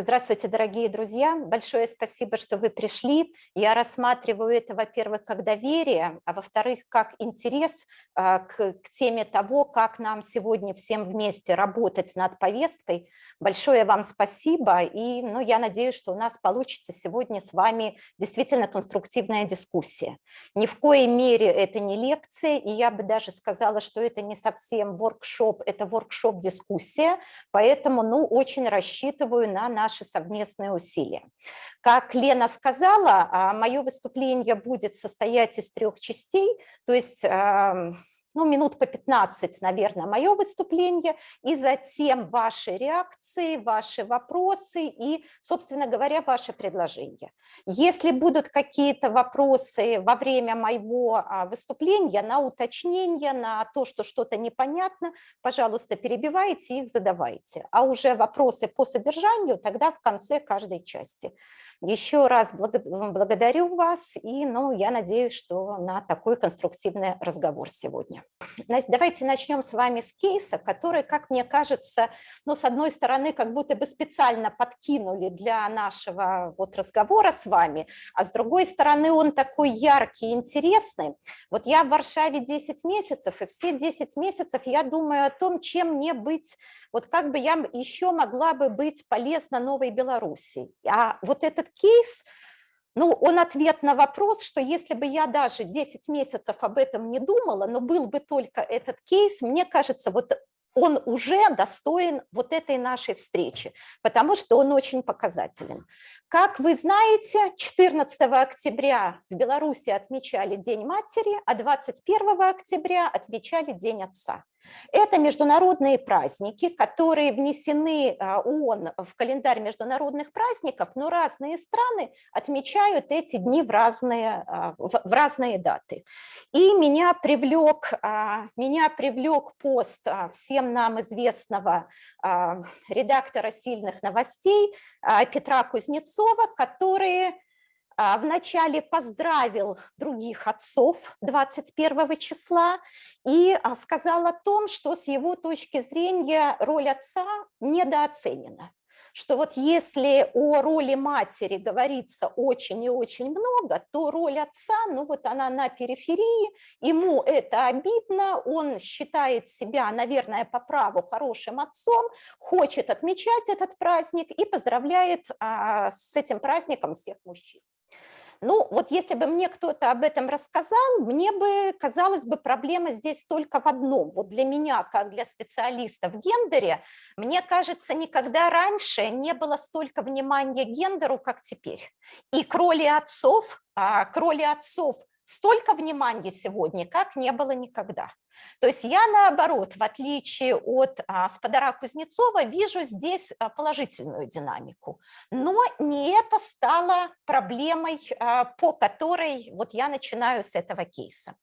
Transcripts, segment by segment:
Здравствуйте, дорогие друзья. Большое спасибо, что вы пришли. Я рассматриваю это, во-первых, как доверие, а во-вторых, как интерес а, к, к теме того, как нам сегодня всем вместе работать над повесткой. Большое вам спасибо, и ну, я надеюсь, что у нас получится сегодня с вами действительно конструктивная дискуссия. Ни в коей мере это не лекция, и я бы даже сказала, что это не совсем воркшоп, это воркшоп-дискуссия, поэтому ну, очень рассчитываю на наш наши совместные усилия. Как Лена сказала, а, мое выступление будет состоять из трех частей, то есть ну, минут по 15, наверное, мое выступление, и затем ваши реакции, ваши вопросы и, собственно говоря, ваши предложения. Если будут какие-то вопросы во время моего а, выступления на уточнение, на то, что что-то непонятно, пожалуйста, перебивайте их, задавайте. А уже вопросы по содержанию тогда в конце каждой части. Еще раз благодарю вас, и ну, я надеюсь, что на такой конструктивный разговор сегодня. Давайте начнем с вами с кейса, который, как мне кажется, ну, с одной стороны, как будто бы специально подкинули для нашего вот разговора с вами, а с другой стороны, он такой яркий, интересный. Вот я в Варшаве 10 месяцев, и все 10 месяцев я думаю о том, чем мне быть, вот как бы я еще могла бы быть полезна Новой Беларуси. А вот этот кейс, ну, он ответ на вопрос, что если бы я даже 10 месяцев об этом не думала, но был бы только этот кейс, мне кажется, вот он уже достоин вот этой нашей встречи, потому что он очень показателен. Как вы знаете, 14 октября в Беларуси отмечали День матери, а 21 октября отмечали День отца. Это международные праздники, которые внесены а, ООН в календарь международных праздников, но разные страны отмечают эти дни в разные, а, в разные даты. И меня привлек, а, меня привлек пост всем нам известного редактора «Сильных новостей» Петра Кузнецова, который вначале поздравил других отцов 21 числа и а, сказал о том, что с его точки зрения роль отца недооценена что вот если о роли матери говорится очень и очень много, то роль отца, ну вот она на периферии, ему это обидно, он считает себя, наверное, по праву хорошим отцом, хочет отмечать этот праздник и поздравляет а, с этим праздником всех мужчин. Ну, вот если бы мне кто-то об этом рассказал, мне бы, казалось бы, проблема здесь только в одном. Вот для меня, как для специалиста в гендере, мне кажется, никогда раньше не было столько внимания гендеру, как теперь. И к роли отцов, а, к роли отцов столько внимания сегодня, как не было никогда. То есть я, наоборот, в отличие от а, Спадара Кузнецова, вижу здесь а, положительную динамику. Но не это стало проблемой, а, по которой вот я начинаю с этого кейса.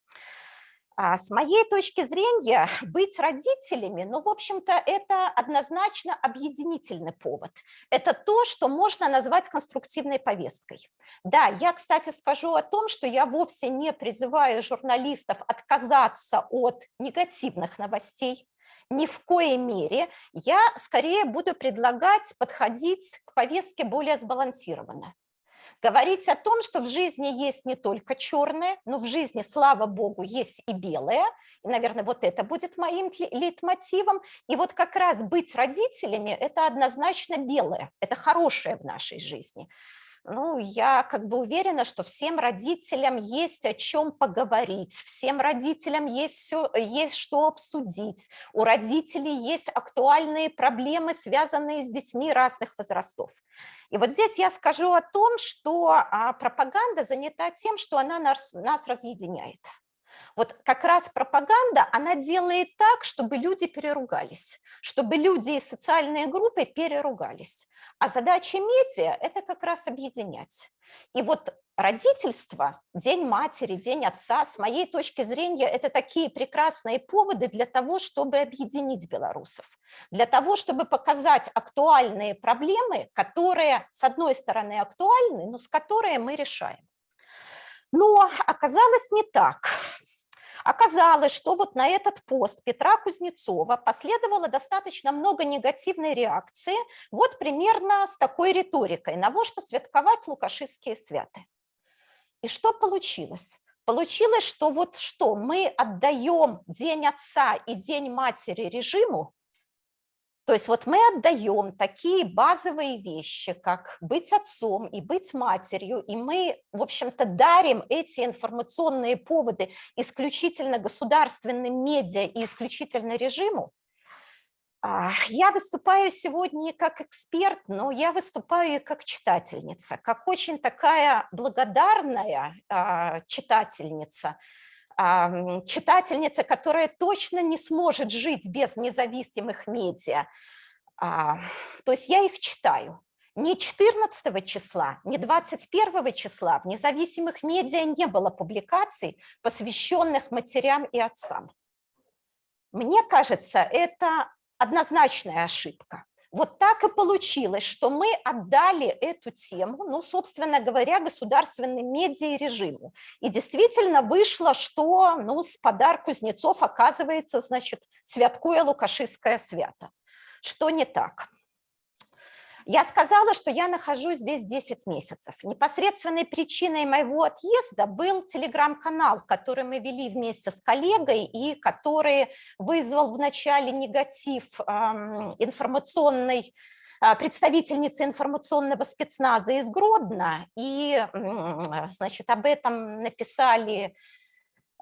А с моей точки зрения, быть родителями, ну, в общем-то, это однозначно объединительный повод. Это то, что можно назвать конструктивной повесткой. Да, я, кстати, скажу о том, что я вовсе не призываю журналистов отказаться от негативных новостей, ни в коей мере. Я скорее буду предлагать подходить к повестке более сбалансированно. Говорить о том, что в жизни есть не только черное, но в жизни, слава богу, есть и белое. И, наверное, вот это будет моим лейтмотивом. И вот как раз быть родителями – это однозначно белое, это хорошее в нашей жизни ну, я как бы уверена, что всем родителям есть о чем поговорить, всем родителям есть, все, есть что обсудить, у родителей есть актуальные проблемы, связанные с детьми разных возрастов. И вот здесь я скажу о том, что а, пропаганда занята тем, что она нас, нас разъединяет. Вот как раз пропаганда, она делает так, чтобы люди переругались, чтобы люди и социальные группы переругались. А задача медиа – это как раз объединять. И вот родительство, День матери, День отца, с моей точки зрения, это такие прекрасные поводы для того, чтобы объединить белорусов, для того, чтобы показать актуальные проблемы, которые, с одной стороны, актуальны, но с которыми мы решаем. Но оказалось не так. Оказалось, что вот на этот пост Петра Кузнецова последовало достаточно много негативной реакции, вот примерно с такой риторикой, на во что святковать лукашистские святы. И что получилось? Получилось, что вот что, мы отдаем День Отца и День Матери режиму, то есть вот мы отдаем такие базовые вещи, как быть отцом и быть матерью, и мы, в общем-то, дарим эти информационные поводы исключительно государственным медиа и исключительно режиму. А, я выступаю сегодня как эксперт, но я выступаю и как читательница, как очень такая благодарная а, читательница, читательница, которая точно не сможет жить без независимых медиа. А, то есть я их читаю. Ни 14 числа, ни 21 числа в независимых медиа не было публикаций, посвященных матерям и отцам. Мне кажется, это однозначная ошибка. Вот так и получилось, что мы отдали эту тему, ну, собственно говоря, государственным медиа и действительно вышло, что ну, с подарок Кузнецов оказывается, значит, святкуя Лукашистское свято. Что не так? Я сказала, что я нахожусь здесь 10 месяцев. Непосредственной причиной моего отъезда был телеграм-канал, который мы вели вместе с коллегой и который вызвал вначале негатив информационной а, представительницы информационного спецназа из Гродно, и значит, об этом написали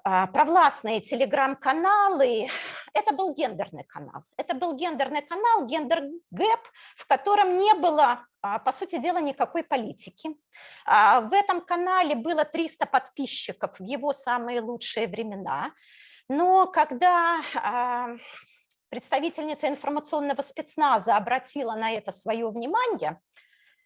провластные телеграм-каналы, это был гендерный канал. Это был гендерный канал, gender gap, в котором не было, а, по сути дела, никакой политики. А, в этом канале было 300 подписчиков в его самые лучшие времена. Но когда представительница информационного спецназа обратила на это свое внимание,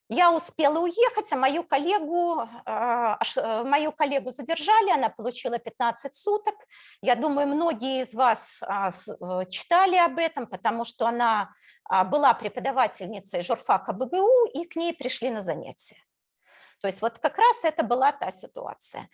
я успела уехать, а мою коллегу, а, э, мою коллегу задержали, она получила 15 суток. Я думаю, многие из вас а, э, читали об этом, потому что она а, была преподавательницей журфака БГУ, и к ней пришли на занятия. То есть вот как раз это была та ситуация.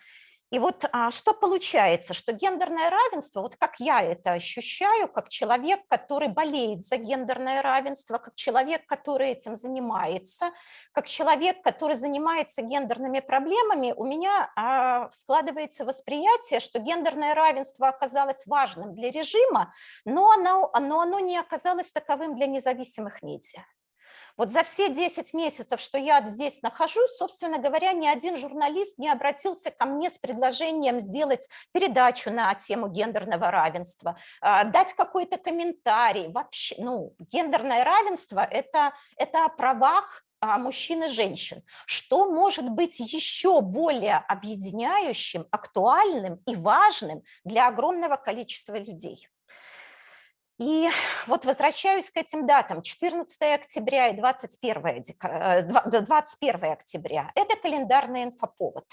И вот а, что получается, что гендерное равенство, вот как я это ощущаю, как человек, который болеет за гендерное равенство, как человек, который этим занимается, как человек, который занимается гендерными проблемами, у меня а, складывается восприятие, что гендерное равенство оказалось важным для режима, но оно, но оно не оказалось таковым для независимых медиа. Вот за все 10 месяцев, что я здесь нахожусь, собственно говоря, ни один журналист не обратился ко мне с предложением сделать передачу на тему гендерного равенства, а, дать какой-то комментарий. Вообще, ну, гендерное равенство это, – это о правах а, мужчин и женщин. Что может быть еще более объединяющим, актуальным и важным для огромного количества людей? И вот возвращаюсь к этим датам, 14 октября и 21, 21 э, октября. Это календарный инфоповод.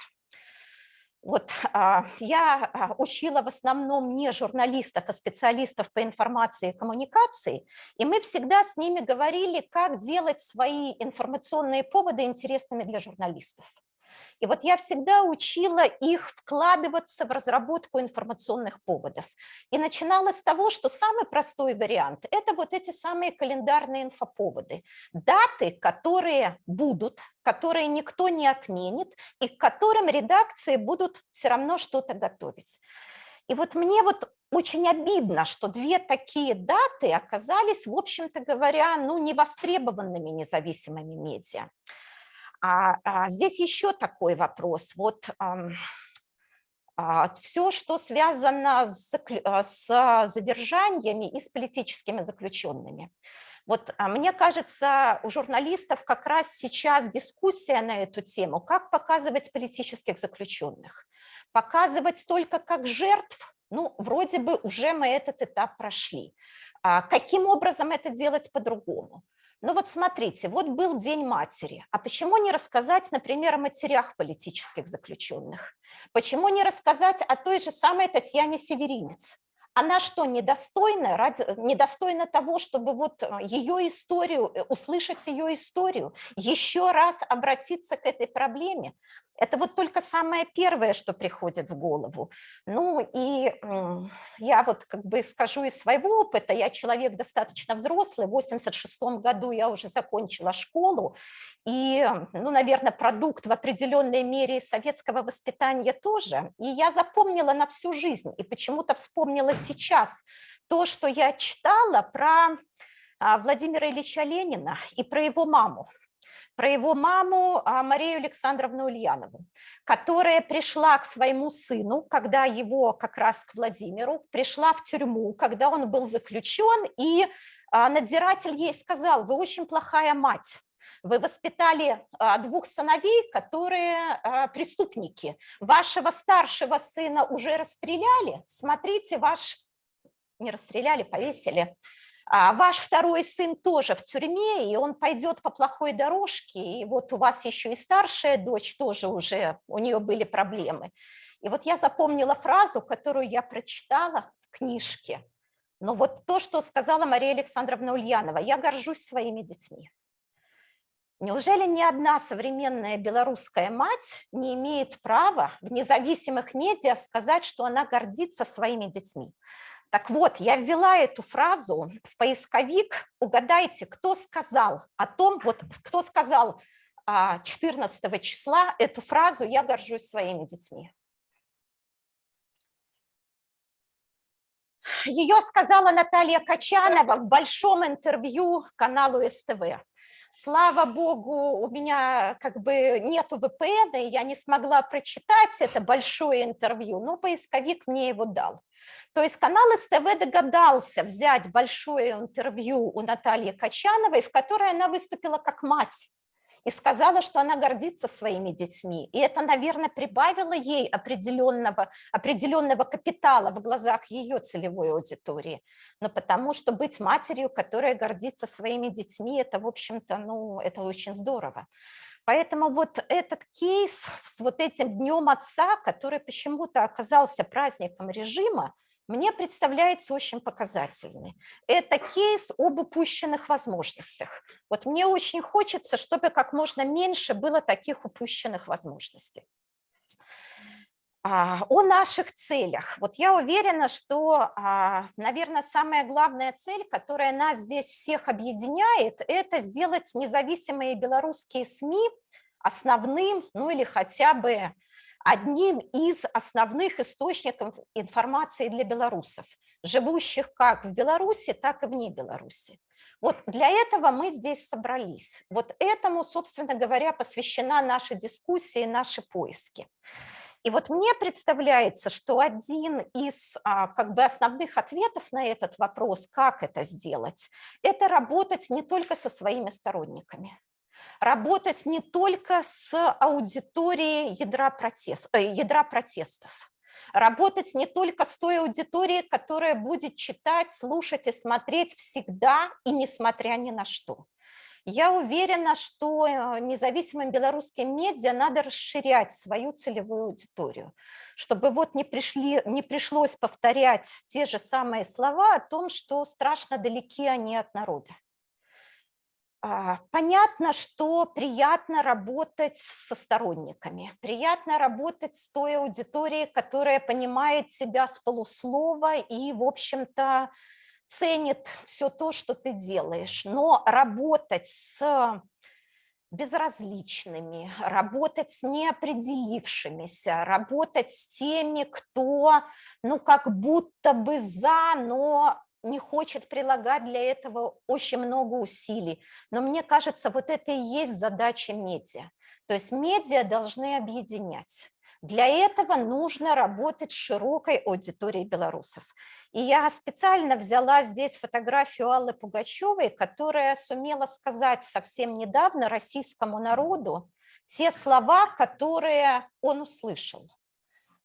Вот а, я а, учила в основном не журналистов, а специалистов по информации и коммуникации, и мы всегда с ними говорили, как делать свои информационные поводы интересными для журналистов. И вот я всегда учила их вкладываться в разработку информационных поводов. И начинала с того, что самый простой вариант – это вот эти самые календарные инфоповоды. Даты, которые будут, которые никто не отменит, и к которым редакции будут все равно что-то готовить. И вот мне вот очень обидно, что две такие даты оказались, в общем-то говоря, ну, невостребованными независимыми медиа. А, а здесь еще такой вопрос. Вот а, все, что связано с, а, с задержаниями и с политическими заключенными. Вот а, мне кажется, у журналистов как раз сейчас дискуссия на эту тему, как показывать политических заключенных. Показывать только как жертв, ну, вроде бы уже мы этот этап прошли. Каким образом это делать по-другому? Ну вот смотрите, вот был День матери, а почему не рассказать, например, о матерях политических заключенных? Почему не рассказать о той же самой Татьяне Северинец? Она что, недостойна, ради, недостойна того, чтобы вот э, ее историю, э, услышать ее историю, еще раз обратиться к этой проблеме? Это вот только самое первое, что приходит в голову. Ну и я вот как бы скажу из своего опыта, я человек достаточно взрослый, в 86 году я уже закончила школу, и, ну, наверное, продукт в определенной мере советского воспитания тоже. И я запомнила на всю жизнь, и почему-то вспомнила сейчас то, что я читала про а, Владимира Ильича Ленина и про его маму про его маму а, Марию Александровну Ульянову, которая пришла к своему сыну, когда его как раз к Владимиру, пришла в тюрьму, когда он был заключен, и а, надзиратель ей сказал, вы очень плохая мать, вы воспитали а, двух сыновей, которые преступники. Вашего старшего сына уже расстреляли. Смотрите, ваш... Не расстреляли, повесили. А ваш второй сын тоже в тюрьме, и он пойдет по плохой дорожке, и вот у вас еще и старшая дочь тоже уже, у нее были проблемы. И вот я запомнила фразу, которую я прочитала в книжке. Но вот то, что сказала Мария Александровна Ульянова, я горжусь своими детьми. Неужели ни одна современная белорусская мать не имеет права в независимых медиа сказать, что она гордится своими детьми? Так вот, я ввела эту фразу в поисковик. Угадайте, кто сказал о том, вот кто сказал 14 а, числа эту фразу «я горжусь своими детьми». Ее сказала Наталья Качанова в большом интервью каналу СТВ. Слава богу, у меня как бы нету VPN, и я не смогла прочитать это большое интервью, но поисковик мне его дал. То есть канал СТВ догадался взять большое интервью у Натальи Качановой, в которой она выступила как мать и сказала, что она гордится своими детьми. И это, наверное, прибавило ей определенного, определенного капитала в глазах ее целевой аудитории. Но потому что быть матерью, которая гордится своими детьми, это, в общем-то, ну, это очень здорово. Поэтому вот этот кейс с вот этим Днем Отца, который почему-то оказался праздником режима, мне представляется очень показательный. Это кейс об упущенных возможностях. Вот мне очень хочется, чтобы как можно меньше было таких упущенных возможностей. А, о наших целях. Вот я уверена, что, а, наверное, самая главная цель, которая нас здесь всех объединяет, это сделать независимые белорусские СМИ основным, ну или хотя бы одним из основных источников информации для белорусов, живущих как в Беларуси, так и вне Беларуси. Вот для этого мы здесь собрались. Вот этому, собственно говоря, посвящена наша дискуссия и наши поиски. И вот мне представляется, что один из а, как бы основных ответов на этот вопрос, как это сделать, это работать не только со своими сторонниками, работать не только с аудиторией ядра, протест, э, ядра протестов, работать не только с той аудиторией, которая будет читать, слушать и смотреть всегда и несмотря ни на что. Я уверена, что э, независимым белорусским медиа надо расширять свою целевую аудиторию, чтобы вот не, пришли, не пришлось повторять те же самые слова о том, что страшно далеки они от народа. А, понятно, что приятно работать со сторонниками, приятно работать с той аудиторией, которая понимает себя с полуслова и, в общем-то, ценит все то, что ты делаешь. Но работать с безразличными, работать с неопределившимися, работать с теми, кто, ну, как будто бы за, но не хочет прилагать для этого очень много усилий. Но мне кажется, вот это и есть задача медиа. То есть медиа должны объединять. Для этого нужно работать с широкой аудиторией белорусов. И я специально взяла здесь фотографию Аллы Пугачевой, которая сумела сказать совсем недавно российскому народу те слова, которые он услышал.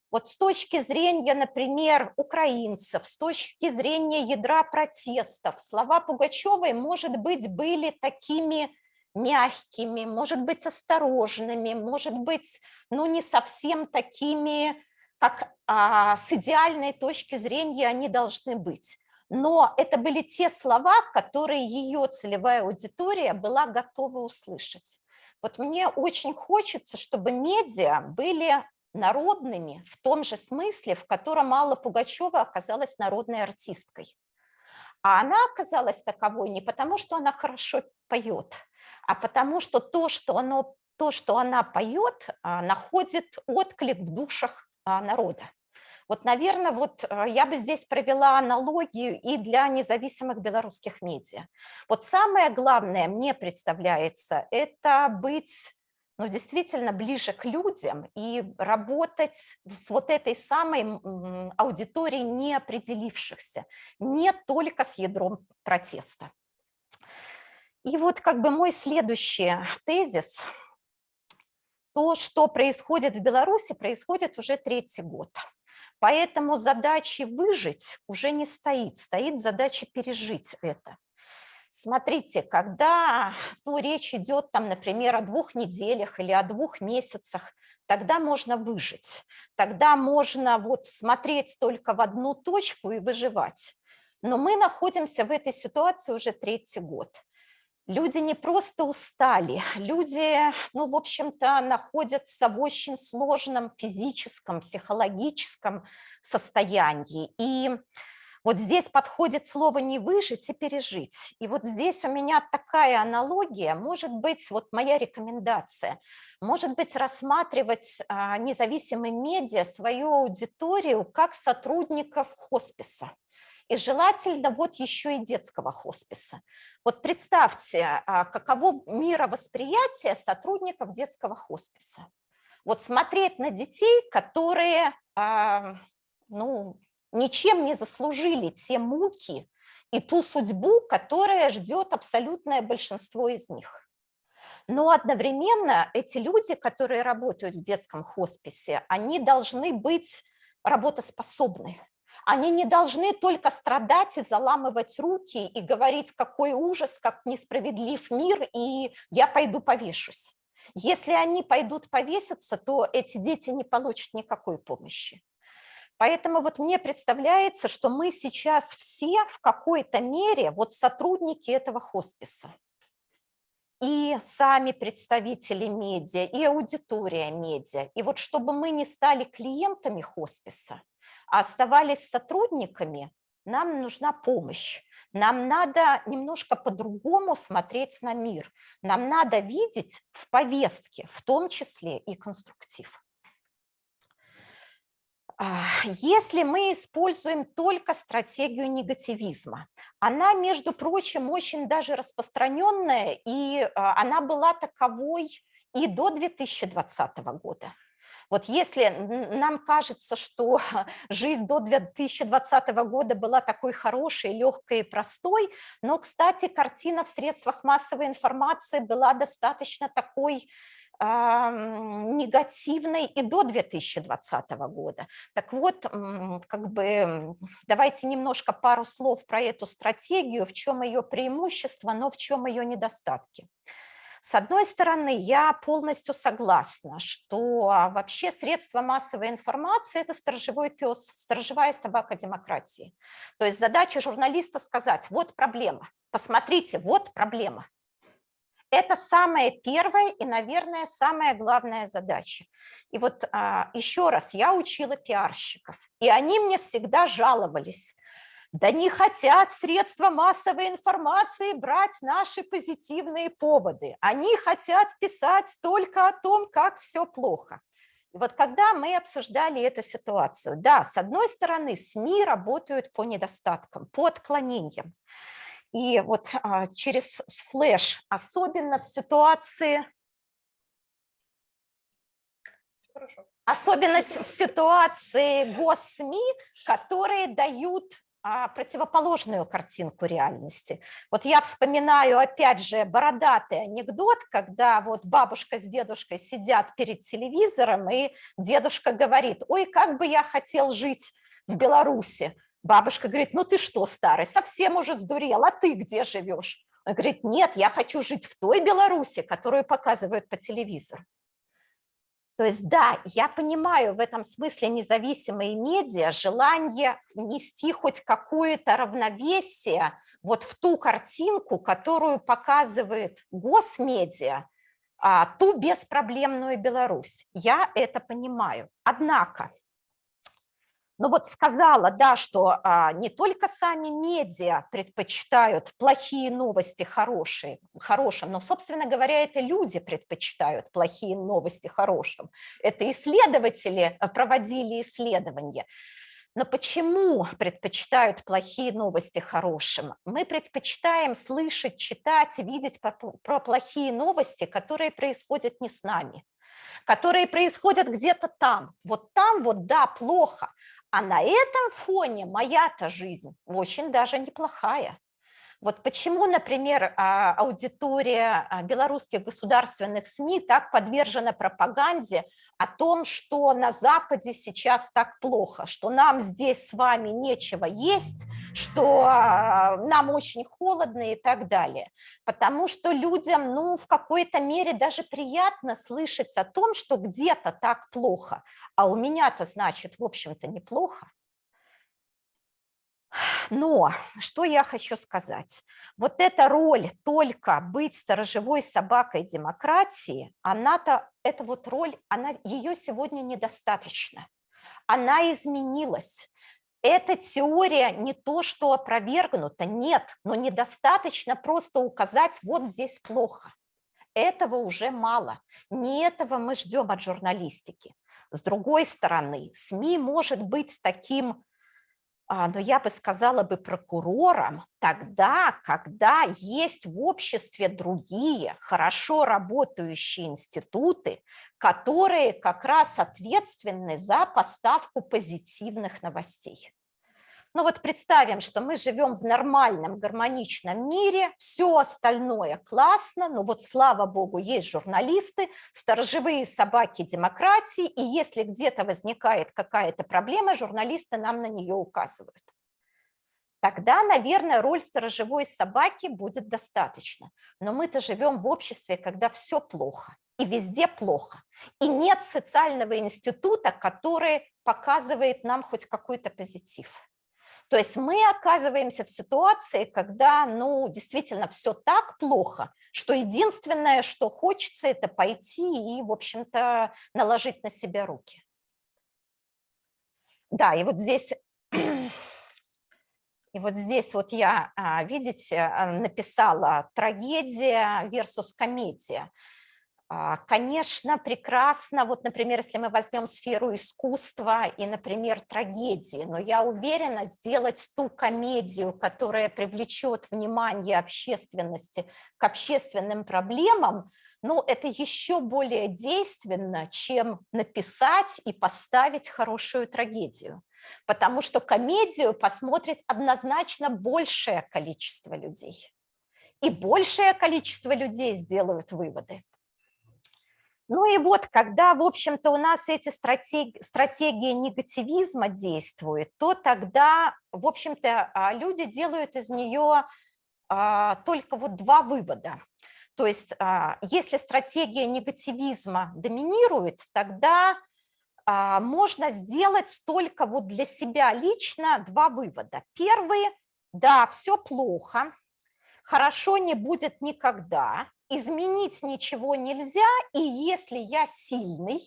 Вот с точки зрения, например, украинцев, с точки зрения ядра протестов, слова Пугачевой, может быть, были такими мягкими, может быть, осторожными, может быть, ну, не совсем такими, как а, с идеальной точки зрения они должны быть. но это были те слова, которые ее целевая аудитория была готова услышать. Вот мне очень хочется, чтобы медиа были народными в том же смысле, в котором Алла Пугачева оказалась народной артисткой. А она оказалась таковой не потому, что она хорошо поет, а потому что то, что, оно, то, что она поет, а, находит отклик в душах а, народа. Вот, наверное, вот а, я бы здесь провела аналогию и для независимых белорусских медиа. Вот самое главное мне представляется – это быть ну, действительно ближе к людям и работать с вот этой самой аудиторией неопределившихся, не только с ядром протеста. И вот как бы мой следующий тезис. То, что происходит в Беларуси, происходит уже третий год. Поэтому задачи выжить уже не стоит, стоит задача пережить это. Смотрите, когда ну, речь идет, там, например, о двух неделях или о двух месяцах, тогда можно выжить, тогда можно вот смотреть только в одну точку и выживать. Но мы находимся в этой ситуации уже третий год. Люди не просто устали, люди, ну, в общем-то, находятся в очень сложном физическом, психологическом состоянии. И вот здесь подходит слово «не выжить» и «пережить». И вот здесь у меня такая аналогия, может быть, вот моя рекомендация, может быть, рассматривать а, независимые медиа, свою аудиторию как сотрудников хосписа и желательно вот еще и детского хосписа. Вот представьте, а, каково мировосприятие сотрудников детского хосписа. Вот смотреть на детей, которые а, ну, ничем не заслужили те муки и ту судьбу, которая ждет абсолютное большинство из них. Но одновременно эти люди, которые работают в детском хосписе, они должны быть работоспособны. Они не должны только страдать и заламывать руки и говорить, какой ужас, как несправедлив мир, и я пойду повешусь. Если они пойдут повеситься, то эти дети не получат никакой помощи. Поэтому вот мне представляется, что мы сейчас все в какой-то мере вот сотрудники этого хосписа. И сами представители медиа, и аудитория медиа. И вот чтобы мы не стали клиентами хосписа, а оставались сотрудниками, нам нужна помощь. Нам надо немножко по-другому смотреть на мир. Нам надо видеть в повестке, в том числе и конструктив. А, если мы используем только стратегию негативизма, она, между прочим, очень даже распространенная, и а, она была таковой и до 2020 года. Вот если нам кажется, что жизнь до 2020 года была такой хорошей, легкой и простой, но, кстати, картина в средствах массовой информации была достаточно такой негативной и до 2020 года. Так вот, как бы давайте немножко пару слов про эту стратегию, в чем ее преимущество, но в чем ее недостатки. С одной стороны, я полностью согласна, что а, вообще средства массовой информации – это сторожевой пес, сторожевая собака демократии. То есть задача журналиста сказать, вот проблема, посмотрите, вот проблема. Это самая первая и, наверное, самая главная задача. И вот а, еще раз, я учила пиарщиков, и они мне всегда жаловались – да не хотят средства массовой информации брать наши позитивные поводы. Они хотят писать только о том, как все плохо. И вот когда мы обсуждали эту ситуацию, да, с одной стороны, СМИ работают по недостаткам, по отклонениям. И вот а, через флеш, особенно в ситуации... Особенно в ситуации госсми, которые дают а, противоположную картинку реальности. Вот я вспоминаю опять же бородатый анекдот, когда вот бабушка с дедушкой сидят перед телевизором, и дедушка говорит, ой, как бы я хотел жить в Беларуси. Бабушка говорит, ну ты что, старый, совсем уже сдурел, а ты где живешь? Он говорит, нет, я хочу жить в той Беларуси, которую показывают по телевизору. То есть, да, я понимаю в этом смысле независимые медиа, желание внести хоть какое-то равновесие вот в ту картинку, которую показывает госмедиа, а, ту беспроблемную Беларусь. Я это понимаю. Однако, ну вот сказала, да, что а, не только сами медиа предпочитают плохие новости хорошие, хорошим, но, собственно говоря, это люди предпочитают плохие новости хорошим. Это исследователи э, проводили исследования. Но почему предпочитают плохие новости хорошим? Мы предпочитаем слышать, читать, видеть про плохие новости, которые происходят не с нами, которые происходят где-то там. Вот там вот, да, плохо, а на этом фоне моя-то жизнь очень даже неплохая. Вот почему, например, а, аудитория а, белорусских государственных СМИ так подвержена пропаганде о том, что на Западе сейчас так плохо, что нам здесь с вами нечего есть, что а, нам очень холодно и так далее. Потому что людям ну, в какой-то мере даже приятно слышать о том, что где-то так плохо, а у меня-то, значит, в общем-то, неплохо. Но что я хочу сказать? Вот эта роль только быть сторожевой собакой демократии, она-то, эта вот роль, она, ее сегодня недостаточно. Она изменилась. Эта теория не то, что опровергнута, нет, но недостаточно просто указать, вот здесь плохо. Этого уже мало. Не этого мы ждем от журналистики. С другой стороны, СМИ может быть таким но я бы сказала бы прокурором тогда, когда есть в обществе другие хорошо работающие институты, которые как раз ответственны за поставку позитивных новостей. Ну вот представим, что мы живем в нормальном, гармоничном мире, все остальное классно, но вот слава богу, есть журналисты, сторожевые собаки демократии, и если где-то возникает какая-то проблема, журналисты нам на нее указывают. Тогда, наверное, роль сторожевой собаки будет достаточно. Но мы-то живем в обществе, когда все плохо, и везде плохо. И нет социального института, который показывает нам хоть какой-то позитив. То есть мы оказываемся в ситуации, когда, ну, действительно все так плохо, что единственное, что хочется, это пойти и, в общем-то, наложить на себя руки. Да, и вот здесь... И вот здесь вот я, а, видите, написала трагедия versus комедия. А, конечно, прекрасно, вот, например, если мы возьмем сферу искусства и, например, трагедии, но я уверена, сделать ту комедию, которая привлечет внимание общественности к общественным проблемам, ну, это еще более действенно, чем написать и поставить хорошую трагедию. Потому что комедию посмотрит однозначно большее количество людей. И большее количество людей сделают выводы. Ну и вот, когда, в общем-то, у нас эти стратегии, стратегии негативизма действуют, то тогда, в общем-то, а, люди делают из нее а, только вот два вывода. То есть, а, если стратегия негативизма доминирует, тогда можно сделать только вот для себя лично два вывода. Первый – да, все плохо, хорошо не будет никогда, изменить ничего нельзя, и если я сильный,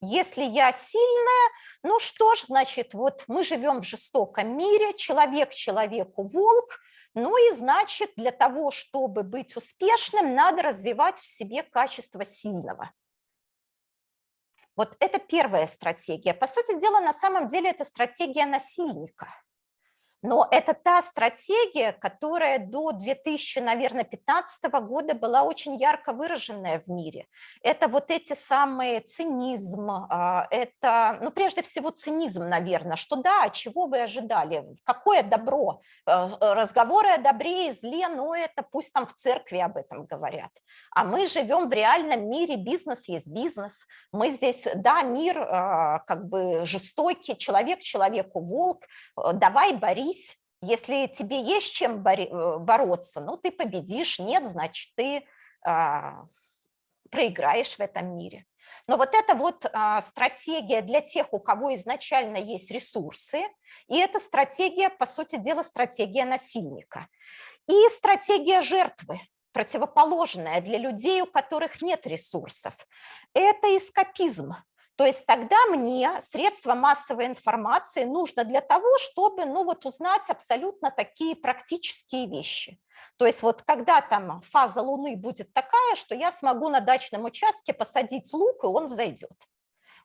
если я сильная, ну что ж, значит, вот мы живем в жестоком мире, человек человеку волк, ну и значит, для того, чтобы быть успешным, надо развивать в себе качество сильного. Вот это первая стратегия. По сути дела, на самом деле это стратегия насильника. Но это та стратегия, которая до 2015 года была очень ярко выраженная в мире. Это вот эти самые цинизм, а, это, ну, прежде всего цинизм, наверное, что да, чего вы ожидали, какое добро, э, разговоры о добре и зле, ну, это пусть там в церкви об этом говорят. А мы живем в реальном мире, бизнес есть бизнес, мы здесь, да, мир а, как бы жестокий, человек человеку волк, э, давай борись, борись. Если тебе есть чем э, бороться, ну ты победишь, нет, значит ты а, проиграешь в этом мире. Но вот это вот а, стратегия для тех, у кого изначально есть ресурсы, и это стратегия, по сути дела, стратегия насильника. И стратегия жертвы, противоположная для людей, у которых нет ресурсов. Это эскапизм. То есть тогда мне средства массовой информации нужно для того, чтобы ну, вот узнать абсолютно такие практические вещи. То есть вот когда там фаза Луны будет такая, что я смогу на дачном участке посадить лук, и он взойдет.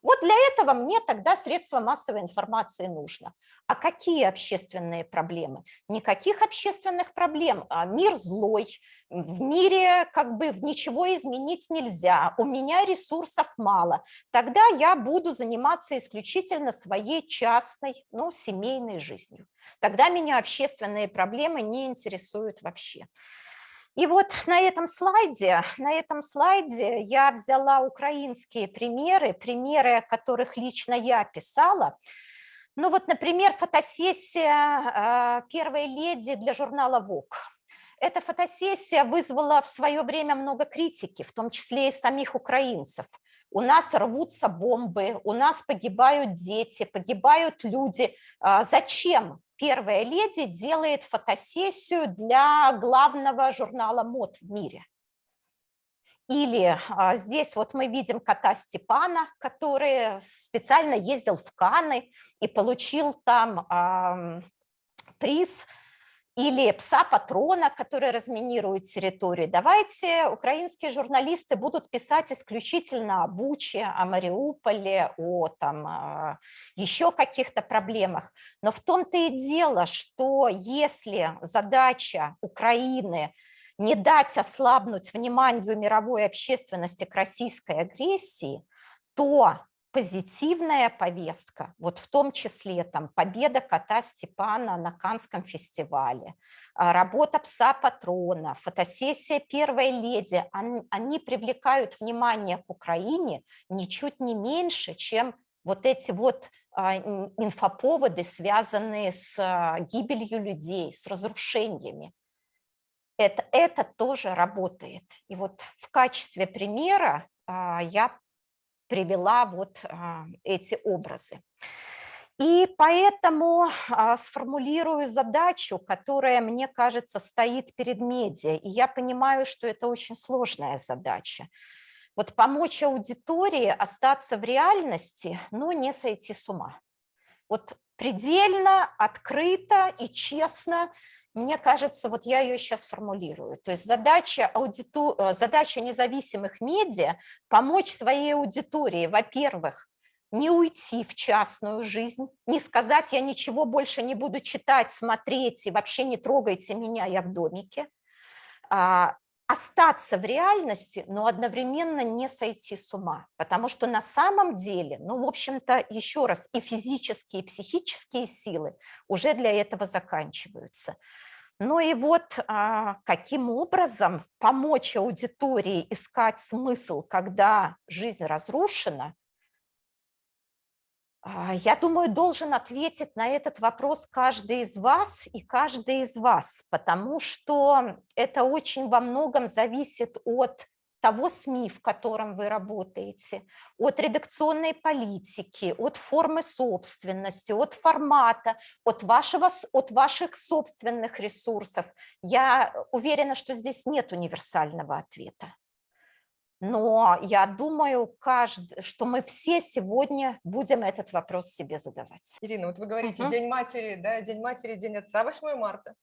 Вот для этого мне тогда средства массовой информации нужно. А какие общественные проблемы? Никаких общественных проблем. А мир злой, в мире как бы ничего изменить нельзя, у меня ресурсов мало. Тогда я буду заниматься исключительно своей частной, ну, семейной жизнью. Тогда меня общественные проблемы не интересуют вообще. И вот на этом слайде, на этом слайде я взяла украинские примеры, примеры, которых лично я писала. Ну вот, например, фотосессия а, первой леди для журнала Vogue. Эта фотосессия вызвала в свое время много критики, в том числе и самих украинцев. У нас рвутся бомбы, у нас погибают дети, погибают люди. А, зачем первая леди делает фотосессию для главного журнала мод в мире. Или а, здесь вот мы видим кота Степана, который специально ездил в Каны и получил там а, приз или пса-патрона, который разминирует территорию. Давайте украинские журналисты будут писать исключительно о Буче, о Мариуполе, о там, еще каких-то проблемах. Но в том-то и дело, что если задача Украины не дать ослабнуть вниманию мировой общественности к российской агрессии, то позитивная повестка, вот в том числе там победа кота Степана на Канском фестивале, а, работа пса-патрона, фотосессия первой леди, они, привлекают внимание к Украине ничуть не меньше, чем вот эти вот а, инфоповоды, связанные с а, гибелью людей, с разрушениями. Это, это тоже работает. И вот в качестве примера я привела вот а, эти образы. И поэтому а, сформулирую задачу, которая, мне кажется, стоит перед медиа. И я понимаю, что это очень сложная задача. Вот помочь аудитории остаться в реальности, но не сойти с ума. Вот предельно, открыто и честно мне кажется, вот я ее сейчас формулирую. То есть задача, аудиту... Э, задача независимых медиа – помочь своей аудитории, во-первых, не уйти в частную жизнь, не сказать, я ничего больше не буду читать, смотреть, и вообще не трогайте меня, я в домике, а, остаться в реальности, но одновременно не сойти с ума, потому что на самом деле, ну, в общем-то, еще раз, и физические, и психические силы уже для этого заканчиваются. Ну и вот а, каким образом помочь аудитории искать смысл, когда жизнь разрушена, а, я думаю, должен ответить на этот вопрос каждый из вас и каждый из вас, потому что это очень во многом зависит от того СМИ, в котором вы работаете, от редакционной политики, от формы собственности, от формата, от, вашего, от ваших собственных ресурсов. Я уверена, что здесь нет универсального ответа. Но я думаю, каждый, что мы все сегодня будем этот вопрос себе задавать. Ирина, вот вы говорите, угу. День матери, да, День матери, День отца, 8 марта.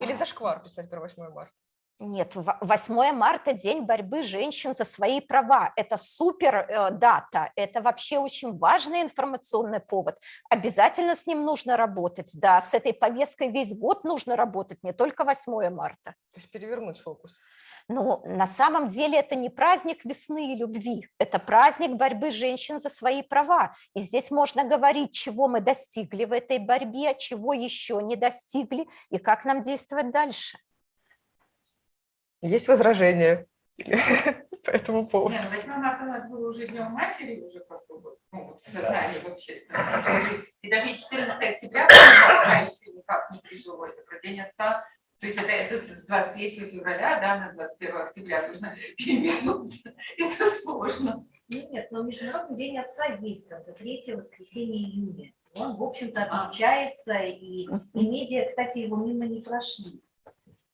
Или зашквар писать про 8 марта? Нет, 8 марта – день борьбы женщин за свои права. Это супер э, дата, это вообще очень важный информационный повод. Обязательно с ним нужно работать. Да, с этой повесткой весь год нужно работать, не только 8 марта. То есть перевернуть фокус. Но на самом деле это не праздник весны и любви, это праздник борьбы женщин за свои права. И здесь можно говорить, чего мы достигли в этой борьбе, чего еще не достигли и как нам действовать дальше. Есть возражения по этому поводу? Нет, 8 марта у нас было уже Днем матери, уже как-то ну, в сознании в общественном. И даже 14 октября пока еще никак не прижилось, а про День отца То есть это, это с 23 февраля да, на 21 октября нужно перевернуться. Это сложно. Нет, нет, но Международный день отца есть, это третье воскресенье июня. Он, в общем-то, А. отмечается, и, и медиа, кстати, его мимо не прошли.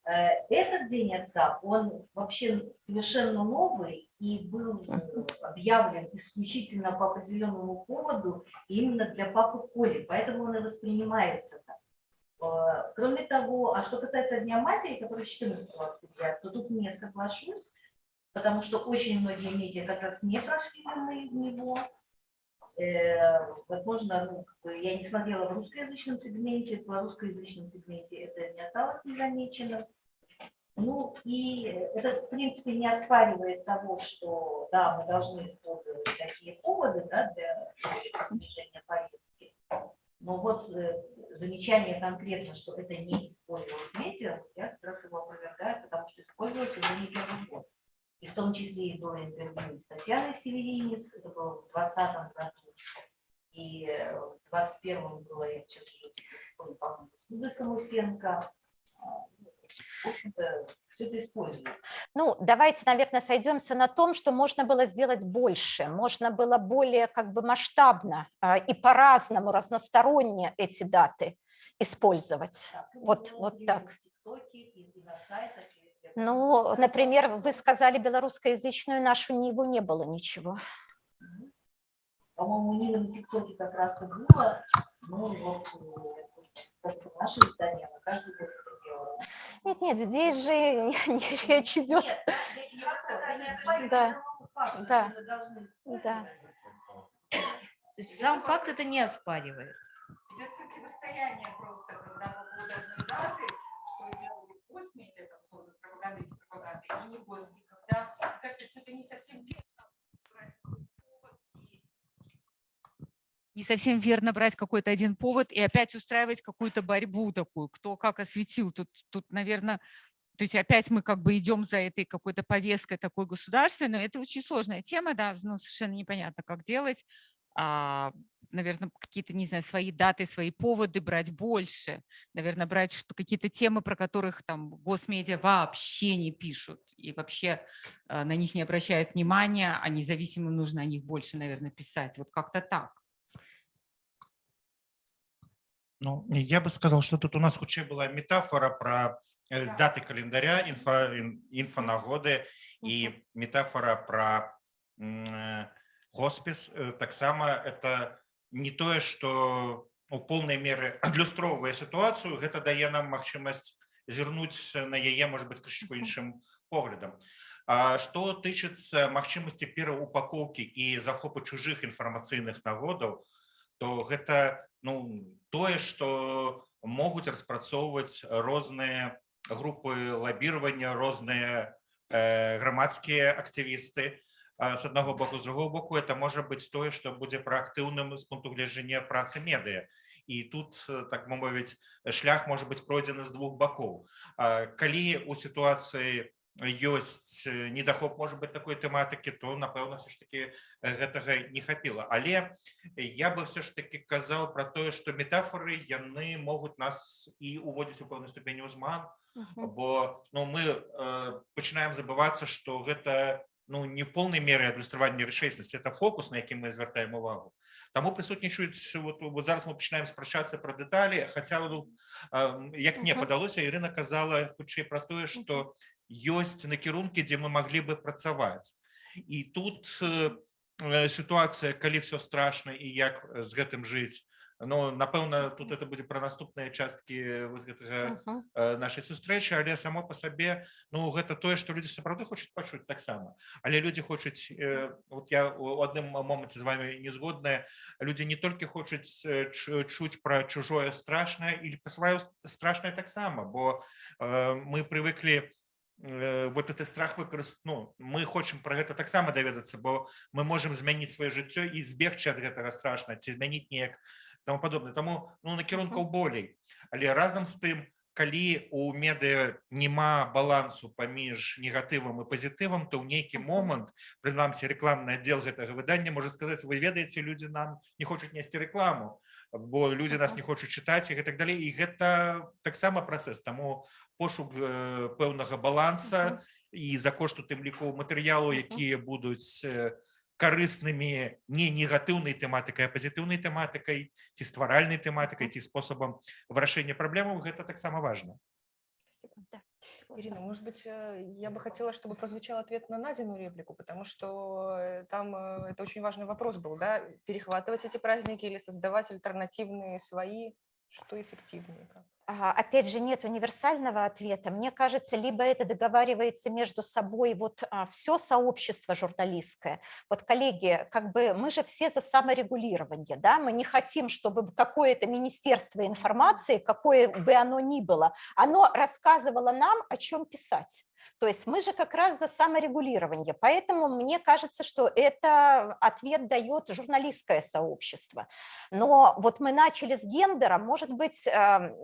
Э, Этот день отца, он вообще совершенно новый и был э, объявлен исключительно по определенному поводу именно для папы Коли, поэтому он и воспринимается так. Э, Кроме того, а что касается Дня матери, который 14 октября, то тут не соглашусь, потому что очень многие медиа как раз не прошли мимо него. Возможно, ну, я не смотрела в русскоязычном сегменте, в русскоязычном сегменте это не осталось незамеченным. Ну и это, в принципе, не оспаривает того, что, да, мы должны использовать такие поводы да, для движения повестки. Но вот э, замечание конкретно, что это не использовалось медиа, я как раз его опровергаю, потому что использовалось уже не первый год. И в том числе и было интервью с Татьяной Северинец, это было в 2020 году, и э, в 2021 было, я сейчас уже по-моему, с Людой Самусенко. В общем-то, все это используется. Ну, давайте, наверное, сойдемся на том, что можно было сделать больше, можно было более как бы масштабно а, и по-разному, разносторонне эти даты использовать. Так, ну, Вот- было, вот так. на. Ну, например, вы сказали белорусскоязычную нашу Ниву не было ничего. По-моему, Нины на ТикТоке как раз и было. Ну, вот, э, то, что наше издание, она каждый год это делала. Нет, нет, здесь же не, не речь идет. Нет, Да. Да. это должны Да. То есть сам факт это не оспаривает. Идет противостояние просто, когда по поводу одной даты, что делали госмедиа, там, условно, пропаганда и пропаганда, и не госми, когда, мне кажется, что это не совсем верно брать какой-то повод и не совсем верно брать какой-то один повод и опять устраивать какую-то борьбу такую, кто как осветил. Тут, тут наверное, то есть опять мы как бы идем за этой какой-то повесткой такой государственной. Это очень сложная тема, да, ну, совершенно непонятно, как делать. А, наверное, какие-то, не знаю, свои даты, свои поводы брать больше. Наверное, брать какие-то темы, про которых там госмедиа вообще не пишут и вообще а, на них не обращают внимания, а независимым нужно о них больше, наверное, писать. Вот как-то так. Ну, я бы сказал, что тут у нас хутчэй была метафора про э, Да. даты календаря, инфа, ин- інфанагоды і метафора про э, хоспіс. Э, Таксама это не тое, што у полнай меры адлюстроўвае сітуацыю, гэта дае нам магчымасць зірнуць на яе, может быть, крышку іншым поглядам. А Што тычыцца магчымасці пераўпакоўкі і захопу чужых інфармацыйных нагодаў, то гэта ну, тое, што могуць распрацоўваць розныя групы лабіравання, розныя э, грамадскія актывісты. З аднаго боку, з другого боку, это можа быць тое, што будзе праактыўным з пункту гледжання працы медыа. І тут, э, так мовіць, шлях можа быць пройдзены з двух бакоў. Калі у сітуацыі ёсць э, недахоп можа быць такой тэматыкі, то напэўна все ж таки э, гэтага не хапіла. Але я бы все ж таки казаў про тое, што метафоры яны могуць нас і уводзіць у пэўнай ступені ўзман, Мгм. бо ну, мы э, пачынаем забывацца, што гэта ну, не в полной мере адлюстраванне рэчаіснасці, это фокус, на які мы звяртаем увагу. Таму прысутнічаюць вот, вот зараз мы пачынаем спрачацца пра дэталі, хаця ну, э, як мне Мгм. падалося, Ірына казала хутчэй пра тое, што ёсць накірункі, дзе мы маглі бы працаваць. І тут э, э, сітуацыя, калі все страшна і як з гэтым жыць, Ну, напэўна, тут это будзе пра наступныя часткі вось гэтага Мгм. э, нашай сустрэчы, але само па сабе ну гэта тое, што людзі сапраўды хочуць пачуць таксама. Але людзі хочуць э, вот я у адным моманце з вами не згодная, людзі не толькі хочуць э, чу- чуць пра чужое страшнае і па сваё страшнае таксама, бо э, мы прывыклі э, вот этот страх выкарыст ну мы хочам пра гэта таксама даведацца, бо мы можам змяніць сваё жыццё і збегчы ад гэтага страшна ці змяніць неяк тому падобное таму ну накірункаў болей але разам з тым калі у медыа няма балансу паміж негатывам і пазітывам то ў нейкі момант прынамсі рэкламны аддзел гэтага выдання можа сказаць вы ведаеце людзі нам не хочуць несці рэкламу бо людзі нас не хочуць чытаць і гэтак далей. І гэта таксама працэс. Таму пошук э, пэўнага баланса і за кошт у тым ліку матэрыялу якія будуць э, карыснымі не негатыўнай тэматыкай а пазітыўнай тэматыкай ці стваральнай тэматыкай ці спосабам вырашэння праблемаў гэта таксама важна Спасибо. Да, согласна. Ирина, может быть, э, я бы хотела, чтобы прозвучал ответ на Надину реплику, потому что э, там э, это очень важный вопрос был, да, перехватывать эти праздники или создавать альтернативные свои, что эффективнее? как? А, Опять же, нет универсального ответа. Мне кажется, либо это договаривается между собой вот все сообщество журналистское. Вот, коллеги, как бы мы же все за саморегулирование, да, мы не хотим, чтобы какое-то министерство информации, какое бы оно ни было, оно рассказывало нам, о чем писать. То есть мы же как раз за саморегулирование. Поэтому мне кажется, что это ответ дает журналистское сообщество. Но вот мы начали с гендера, может быть, э,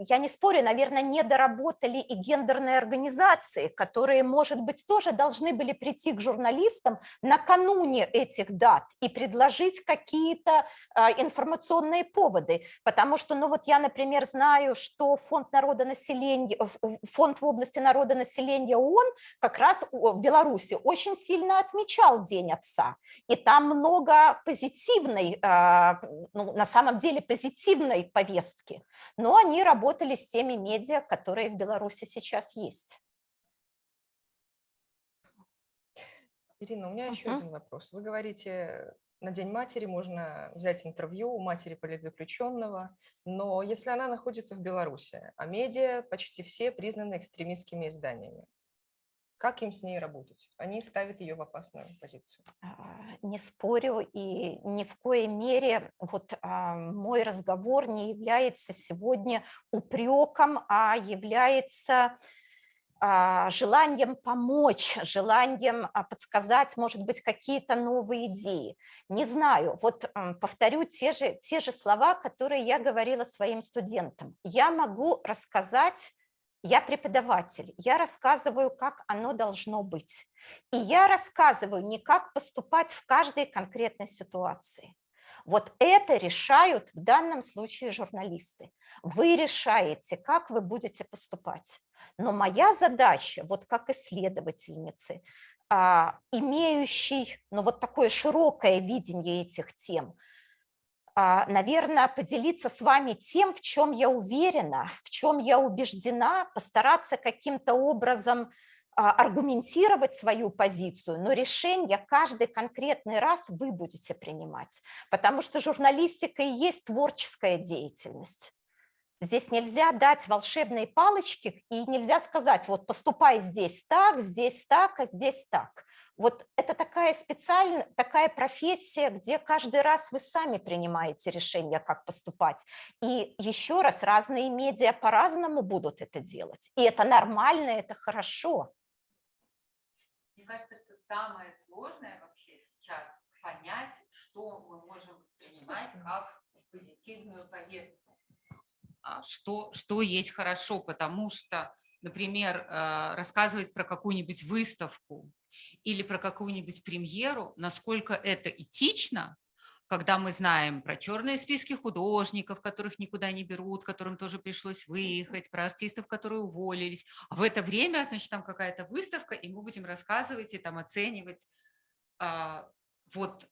я не спорю, наверное, не доработали и гендерные организации, которые, может быть, тоже должны были прийти к журналистам накануне этих дат и предложить какие-то а, информационные поводы. Потому что, ну вот я, например, знаю, что фонд народонаселения, фонд в области народонаселения ООН как раз в Беларуси очень сильно отмечал День отца. И там много позитивной, а, ну, на самом деле позитивной повестки. Но они работали с теми медиа, которые в Беларуси сейчас есть. Ирина, у меня еще Мгм. один вопрос. Вы говорите, на День матери можно взять интервью у матери политзаключенного, но если она находится в Беларуси, а медиа почти все признаны экстремистскими изданиями, как им с ней работать? Они ставят ее в опасную позицию. А, Не спорю, и ни в коей мере вот а, мой разговор не является сегодня упреком, а является а, желанием помочь, желанием подсказать, может быть, какие-то новые идеи. Не знаю, вот повторю те же, те же слова, которые я говорила своим студентам. Я могу рассказать, я преподаватель, я рассказываю, как оно должно быть. И я рассказываю не как поступать в каждой конкретной ситуации. Вот это решают в данном случае журналисты. Вы решаете, как вы будете поступать. Но моя задача, вот как исследовательницы, а, имеющей ну, вот такое широкое видение этих тем, наверное, поделиться с вами тем, в чем я уверена, в чем я убеждена, постараться каким-то образом а, аргументировать свою позицию, но решение каждый конкретный раз вы будете принимать, потому что журналистика и есть творческая деятельность. Здесь нельзя дать волшебные палочки и нельзя сказать, вот поступай здесь так, здесь так, а здесь так. Вот это такая специальная, такая профессия, где каждый раз вы сами принимаете решение, как поступать. И еще раз, разные медиа по-разному будут это делать. И это нормально, это хорошо. Мне кажется, что самое сложное вообще сейчас понять, что мы можем воспринимать как позитивную повестку. а, что, что есть хорошо, потому что, например, э, рассказывать про какую-нибудь выставку или про какую-нибудь премьеру, насколько это этично, когда мы знаем про черные списки художников, которых никуда не берут, которым тоже пришлось выехать, про артистов, которые уволились. А в это время, значит, там какая-то выставка, и мы будем рассказывать и там оценивать, а, вот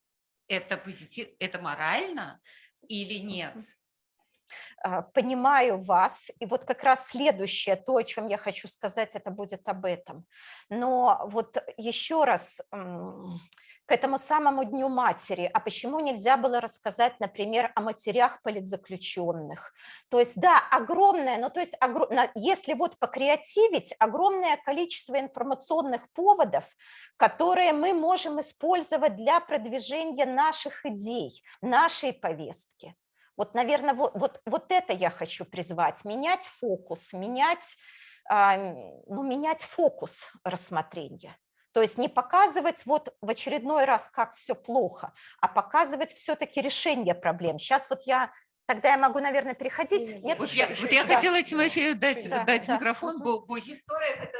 это позитив, это морально или нет. А, Понимаю вас, и вот как раз следующее, то, о чем я хочу сказать, это будет об этом. Но вот еще раз к этому самому Дню матери, а почему нельзя было рассказать, например, о матерях политзаключенных? То есть, да, огромное, ну то есть, если вот покреативить, огромное количество информационных поводов, которые мы можем использовать для продвижения наших идей, нашей повестки. Вот, наверное, вот, вот, вот это я хочу призвать, менять фокус, менять, а, ну, менять фокус рассмотрения. То есть не показывать вот в очередной раз, как все плохо, а показывать все-таки решение проблем. Сейчас вот я, тогда я могу, наверное, переходить. Нет, Вот еще- я, вот я да. хотела Тимофею дать, Да, дать да. микрофон, бо, бо История – это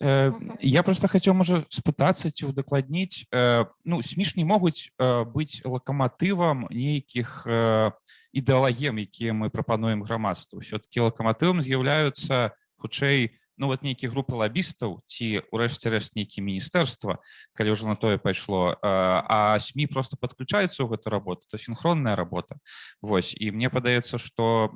Я просто хацеў можа спытацца ці ўдакладніць э, ну смі ж не могуць э, быць лакаматывам нейкіх э, ідэалагем якія мы прапануем грамадству все-таки лакаматывам з'яўляюцца хутчэй ну вот нейкія групы лабістаў ці ўрэшце рэшт нейкі міністэрства калі ўжо на тое пайшло э, а сМ просто подключаюцца ў гэту работу то синхронная работа Вось і мне падаецца что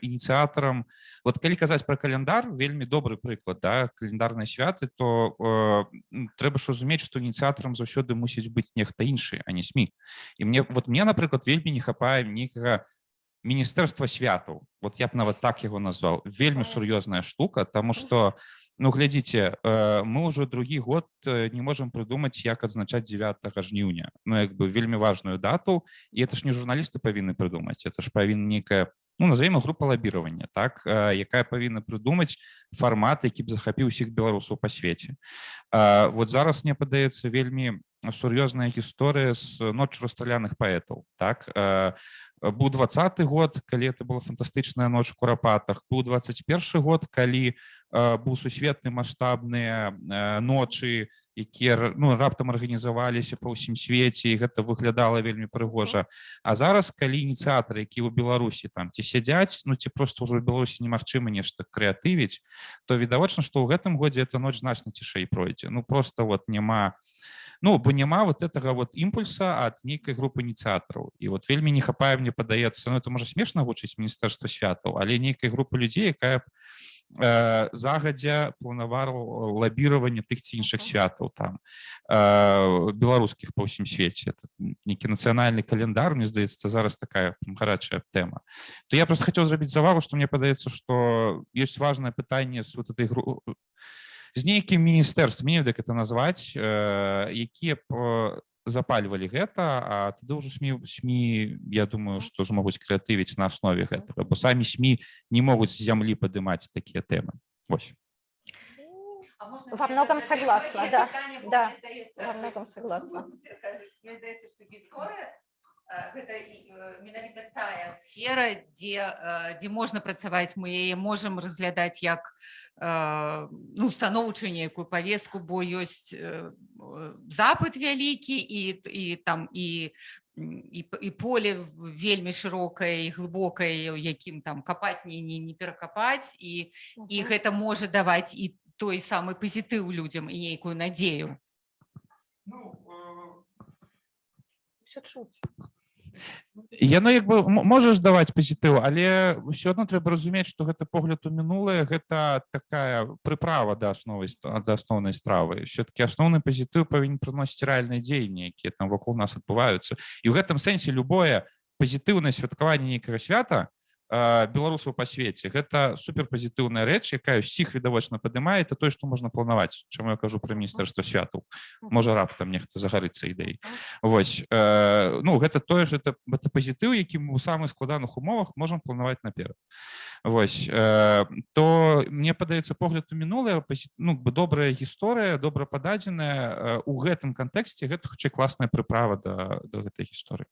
ініцыятарам вот калі казаць про календар вельмі добры прыклад да календарныя святы то э, м, трэба ж разумець што ініцыятарам заўсёды мусіць быць нехта іншы а не сМ і мне вот мне напрыклад вельмі не хапае нейкага міністэрства святаў вот я б нават так яго назваў вельмі сур'ёзная штука тому что ну глядзіце э, мы ўжо другі год э, не можемм прыдумаць як адзначаць 9 жніўня ну як бы вельмі важную дату і это ж не журналісты павінны прыдумаць это ж павінна нейкая ну назовем група лабіравання так э, якая павінна прыдумаць фармат які б захапіў усіх беларусаў па свеце. Вот зараз мне падаецца вельмі сур'ёзная гісторыя з ноччу расстраляных паэтаў так? Э, быў двадцаты год калі это была фантастычная ноч у курапатах быў 21 год калі э, быў сусветны маштабныя э, ночы якія ну раптам арганізаваліся па ўсім свеце і гэта выглядала вельмі прыгожа. А зараз калі ініцыятары які ў беларусі там ці сядзяць ну ці просто ўжо беларусі немагчыма нешта крэатывіць то відавочна што ў гэтым годзе эта ноч значна цішэй пройдзе. Ну просто вот няма ну бо няма вот этого вот імпульса ад нейкай групы ініцыятараў і вот вельмі не хапае мне падаецца ну это можа смешна гучыць міністэрства святаў але нейкай групы людзей якая э, загадзя планавала лабіраванне тых ці іншых святаў там э, беларускіх па ўсім свеце нейкі нацыянальны календар мне здаецца зараз такая гарачая тэма то я просто хацеў зрабіць завагу што мне падаецца што ёсць важное пытанне з вот этой гру з нейкім міністэрствам не як это назваць э, якія б э, запальвалі гэта а тады ўжо сМ сМ я думаю што змогуць крэатывіць на аснове гэтага бо самі сМ не могуць з зямлі падымаць такія тэмы. Вось. А можна Во многом согласна, да, да, во многом согласна. Мені здається, що гісторія е, гэта і, е, менавіта тая сфера, дзе э, дзе можна працаваць мы яе можам разглядаць як э, ну станоўчую нейкую павестку бо ёсць э, э, запыт вялікі і і там і м, і, і поле вельмі шырокае і глыбокае у якім там капаць не не, не перакапаць і і Мгм. гэта можа даваць і той самы пазітыў людзям і нейкую надзею Все чуть. Яно як бы можаш даваць пазітыў але ўсё адно трэба разумець што гэта погляд у мінулае гэта такая прыправа да асновы ст- да асноўнай стравы. Все-таки асноўны пазітыў павінен прыносіць рэальныя дзеянні якія там вакол нас адбываюцца. І ў гэтым сэнсе любое пазітыўнае святкаванне нейкага свята беларусаў па свеце гэта суперпазітыўная рэч якая ўсіх відавочна падымае. Это тое што можна планаваць чаму я кажу пра міністэрства святаў можа раптам нехта загарыцца ідэй Вось э, ну гэта тое ж это это пазітыў які мы ў самых складаных умовах можам планаваць наперад. Вось э, то мне падаецца погляд у мінулае ну бы добрая гісторыя добра пададзеная э, у гэтым кантэксце гэта хутчэй класная прыправа да, да гэтай гісторыі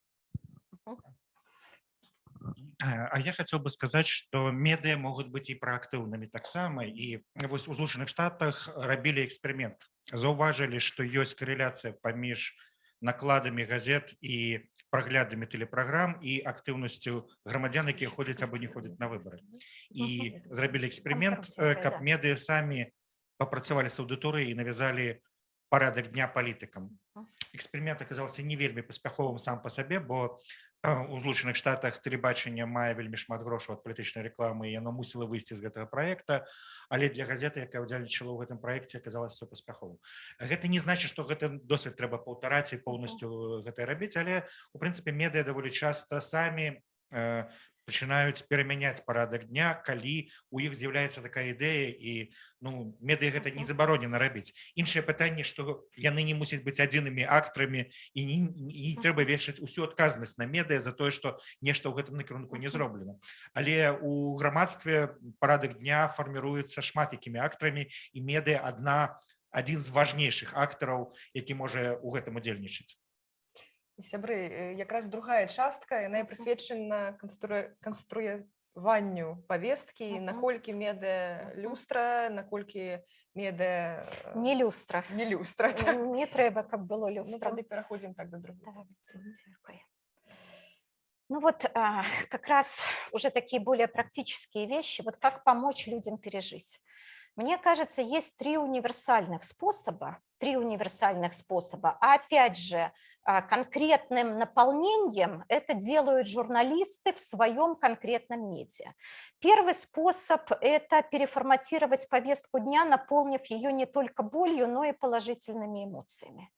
А а я хотел бы сказать, что медыа могут быть и проактыўнымі таксама і вось у злучаных штатах рабілі эксперымент заўважылі што ёсць карэляцыя паміж накладамі газет і праглядамі тэлепраграм і актыўнасцю грамадзян якія ходзяць або не ходзяць на выборы і зрабілі эксперымент э, Кампартия, каб да. медыа самі папрацавалі з аўдыторыяй і навязалі парадак дня палітыкам эксперымент аказаўся не вельмі паспяховым сам па сабе бо э, у злучаных штатах тэлебачання мае вельмі шмат грошаў ад палітычнай рэкламы яно мусіла выйсці з гэтага праекта але для газеты якая ўдзельнічала ў гэтым праекце аказалася паспяховым. Гэта не значит што гэты досвед трэба паўтараць і поўнасцю гэта рабіць але у прынцыпе медыа даволі часта самі э, пачынаюць перамяняць парадак дня калі у іх з'яўляецца такая ідэя і ну медыа гэта не забаронена рабіць іншае пытанне што яны не мусяць быць адзінымі актарамі і не, і не трэба вешаць усю адказнасць на медыа за тое што нешта ў гэтым накірунку не зроблена але у грамадстве парадак дня фарміруецца шмат якімі актарамі і медыа адна адзін з важнейшых актараў які можа ў гэтым удзельнічаць Сябры, э, якраз другая частка яна і прысвечана канструя- канструя- ванню повестки, Мгм. наколькі медэ Мгм. люстра, наколькі медэ э, Не люстра. не люстра. так. Не треба, каб было Ну, люстра. тады пераходзім так да другого. Давайте, дякую. Ну вот а, как раз уже такие более практические вещи, вот как помочь людям пережить. Мне кажется, есть три универсальных способа, три универсальных способа, а опять же, а, конкретным наполнением это делают журналисты в своем конкретном медиа. Первый способ – это переформатировать повестку дня, наполнив ее не только болью, но и положительными эмоциями.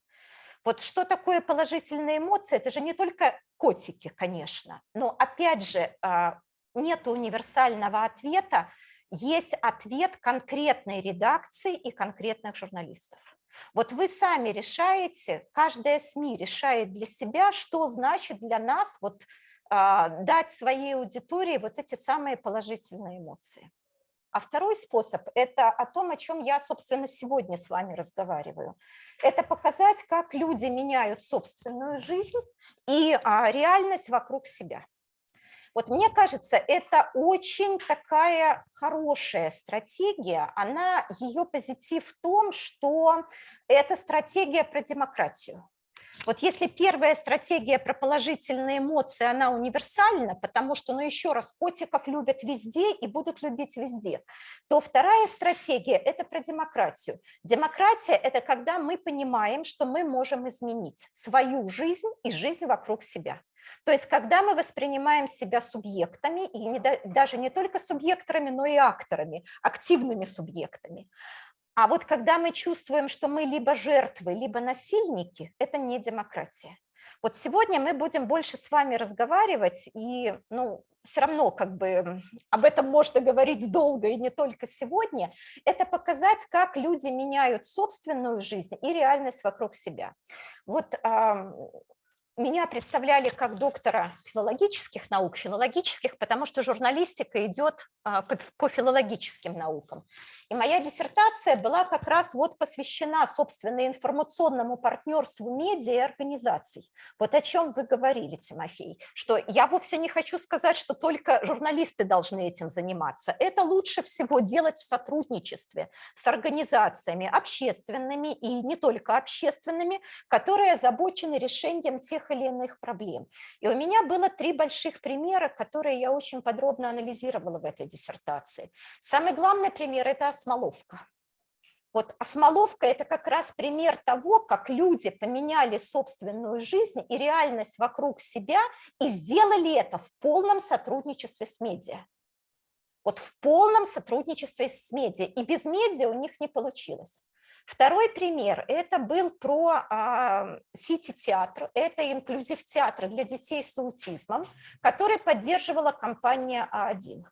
Вот что такое положительные эмоции? Это же не только котики, конечно, но опять же а, нет универсального ответа, есть ответ конкретной редакции и конкретных журналистов. Вот вы сами решаете, каждая СМИ решает для себя, что значит для нас вот, а, дать своей аудитории вот эти самые положительные эмоции. А второй способ – это о том, о чем я, собственно, сегодня с вами разговариваю. Это показать, как люди меняют собственную жизнь и а, реальность вокруг себя. Вот мне кажется, это очень такая хорошая стратегия. Она, ее позитив в том, что это стратегия про демократию. Вот если первая стратегия про положительные эмоции, она универсальна, потому что, ну еще раз, котиков любят везде и будут любить везде, то вторая стратегия – это про демократию. Демократия – это когда мы понимаем, что мы можем изменить свою жизнь и жизнь вокруг себя. То есть когда мы воспринимаем себя субъектами, и не, даже не только субъектами, но и акторами, активными субъектами. А вот когда мы чувствуем, что мы либо жертвы, либо насильники, это не демократия. Вот сегодня мы будем больше с вами разговаривать, и ну, все равно как бы об этом можно говорить долго и не только сегодня, это показать, как люди меняют собственную жизнь и реальность вокруг себя. Вот меня представляли как доктора филологических наук, филологических, потому что журналистика идет а, по филологическим наукам. И моя диссертация была как раз вот посвящена, собственно, информационному партнерству медиа и организаций. Вот о чем вы говорили, Тимофей, что я вовсе не хочу сказать, что только журналисты должны этим заниматься. Это лучше всего делать в сотрудничестве с организациями общественными и не только общественными, которые озабочены решением тех тех или иных проблем. И у меня было три больших примера, которые я очень подробно анализировала в этой диссертации. Самый главный пример – это осмоловка. Вот осмоловка – это как раз пример того, как люди поменяли собственную жизнь и реальность вокруг себя и сделали это в полном сотрудничестве с медиа. Вот в полном сотрудничестве с медиа. И без медиа у них не получилось. Второй пример – это был про Сити-театр, это инклюзив-театр для детей с аутизмом, который поддерживала компания А1.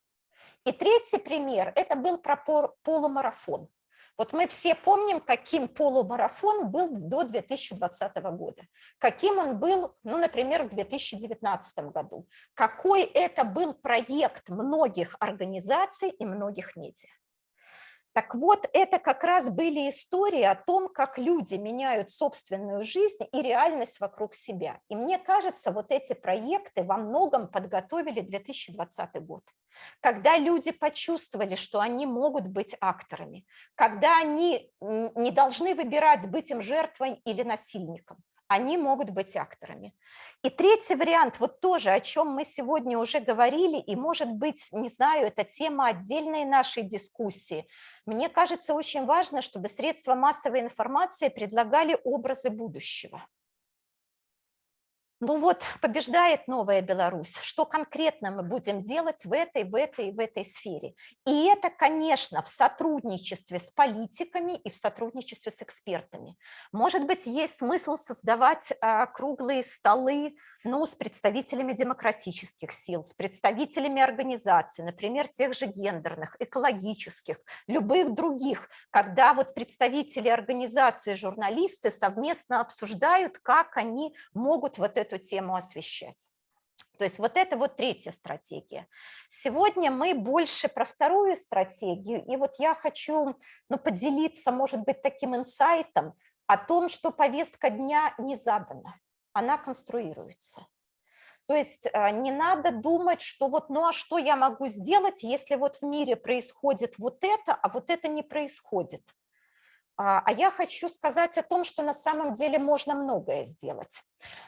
И третий пример – это был про полумарафон. Вот мы все помним, каким полумарафон был до 2020 года, каким он был, ну, например, в 2019 году, какой это был проект многих организаций и многих медиа. Так вот, это как раз были истории о том, как люди меняют собственную жизнь и реальность вокруг себя. И мне кажется, вот эти проекты во многом подготовили 2020 год, когда люди почувствовали, что они могут быть акторами, когда они не должны выбирать, быть им жертвой или насильником, они могут быть акторами. И третий вариант, вот тоже, о чем мы сегодня уже говорили, и, может быть, не знаю, это тема отдельной нашей дискуссии. Мне кажется, очень важно, чтобы средства массовой информации предлагали образы будущего. Ну вот, побеждает новая Беларусь. Что конкретно мы будем делать в этой, в этой, в этой сфере? И это, конечно, в сотрудничестве с политиками и в сотрудничестве с экспертами. Может быть, есть смысл создавать а, круглые столы ну, с представителями демократических сил, с представителями организаций, например, тех же гендерных, экологических, любых других, когда вот представители организации, журналисты совместно обсуждают, как они могут вот эту тему освещать. То есть вот это вот третья стратегия. Сегодня мы больше про вторую стратегию, и вот я хочу ну, поделиться, может быть, таким инсайтом о том, что повестка дня не задана она конструируется. То есть а, не надо думать, что вот, ну а что я могу сделать, если вот в мире происходит вот это, а вот это не происходит. А, а я хочу сказать о том, что на самом деле можно многое сделать.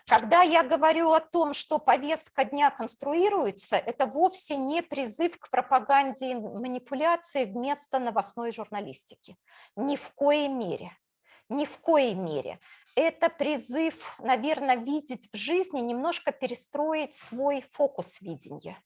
Когда я говорю о том, что повестка дня конструируется, это вовсе не призыв к пропаганде и манипуляции вместо новостной журналистики. Ни в коей мере. Ни в коей мере. Это призыв, наверное, видеть в жизни, немножко перестроить свой фокус видения.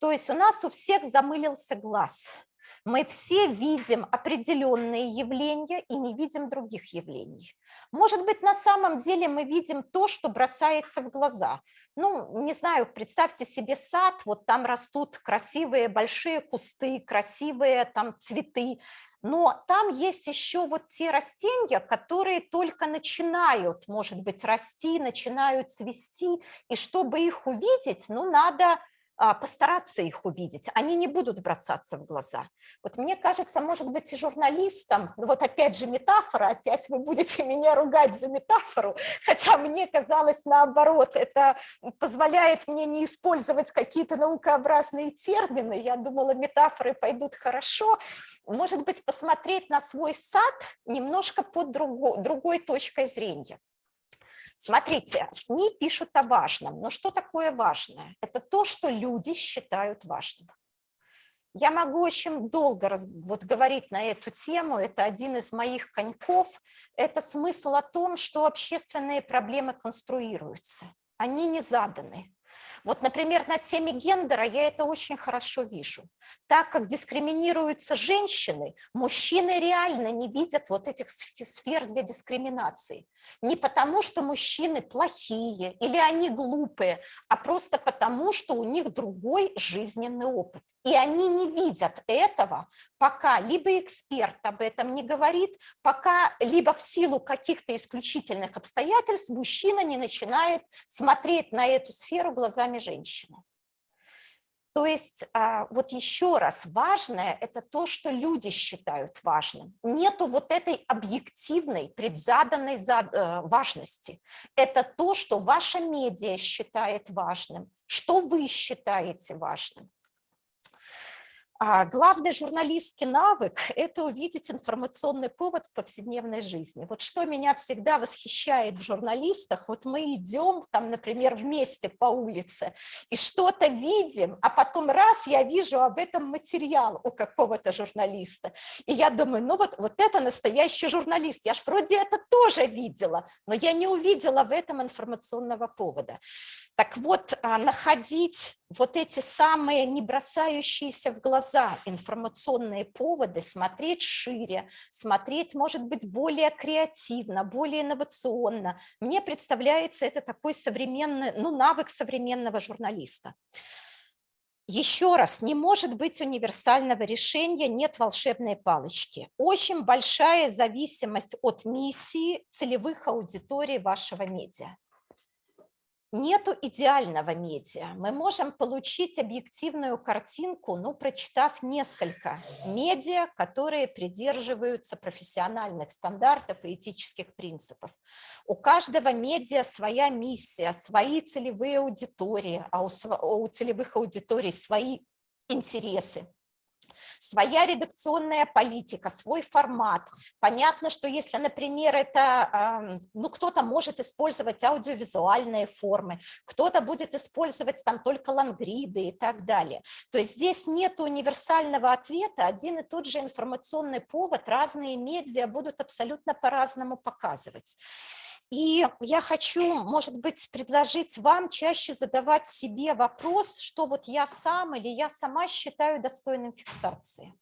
То есть у нас у всех замылился глаз – мы все видим определенные явления и не видим других явлений. Может быть, на самом деле мы видим то, что бросается в глаза. Ну, не знаю, представьте себе сад, вот там растут красивые большие кусты, красивые там цветы, но там есть еще вот те растения, которые только начинают, может быть, расти, начинают цвести, и чтобы их увидеть, ну, надо постараться их увидеть, они не будут бросаться в глаза. Вот мне кажется, может быть, и журналистам, ну вот опять же метафора, опять вы будете меня ругать за метафору, хотя мне казалось наоборот, это позволяет мне не использовать какие-то наукообразные термины, я думала, метафоры пойдут хорошо, может быть, посмотреть на свой сад немножко под другой, другой точкой зрения. Смотрите, СМИ пишут о важном, но что такое важное? Это то, что люди считают важным. Я могу очень долго вот, говорить на эту тему, это один из моих коньков, это смысл о том, что общественные проблемы конструируются, они не заданы. Вот, например, на теме гендера я это очень хорошо вижу. Так как дискриминируются женщины, мужчины реально не видят вот этих сфер для дискриминации. Не потому, что мужчины плохие или они глупые, а просто потому, что у них другой жизненный опыт. И они не видят этого, пока либо эксперт об этом не говорит, пока либо в силу каких-то исключительных обстоятельств мужчина не начинает смотреть на эту сферу глазами женщины. То есть а, вот еще раз, важное – это то, что люди считают важным. Нету вот этой объективной, предзаданной э, важности. Это то, что ваша медиа считает важным, что вы считаете важным. А главный журналистский навык – это увидеть информационный повод в повседневной жизни. Вот что меня всегда восхищает в журналистах, вот мы идем, там, например, вместе по улице и что-то видим, а потом раз я вижу об этом материал у какого-то журналиста, и я думаю, ну вот, вот это настоящий журналист, я ж вроде это тоже видела, но я не увидела в этом информационного повода. Так вот, а, находить вот эти самые не бросающиеся в глаза информационные поводы, смотреть шире, смотреть, может быть, более креативно, более инновационно. Мне представляется это такой современный, ну, навык современного журналиста. Еще раз, не может быть универсального решения, нет волшебной палочки. Очень большая зависимость от миссии целевых аудиторий вашего медиа. Нету идеального медиа. Мы можем получить объективную картинку, ну, прочитав несколько медиа, которые придерживаются профессиональных стандартов и этических принципов. У каждого медиа своя миссия, свои целевые аудитории, а у, у целевых аудиторий свои интересы своя редакционная политика, свой формат. Понятно, что если, например, это, ну, кто-то может использовать аудиовизуальные формы, кто-то будет использовать там только лангриды и так далее. То есть здесь нет универсального ответа, один и тот же информационный повод, разные медиа будут абсолютно по-разному показывать. И я хочу, может быть, предложить вам чаще задавать себе вопрос, что вот я сам или я сама считаю достойным фиксации.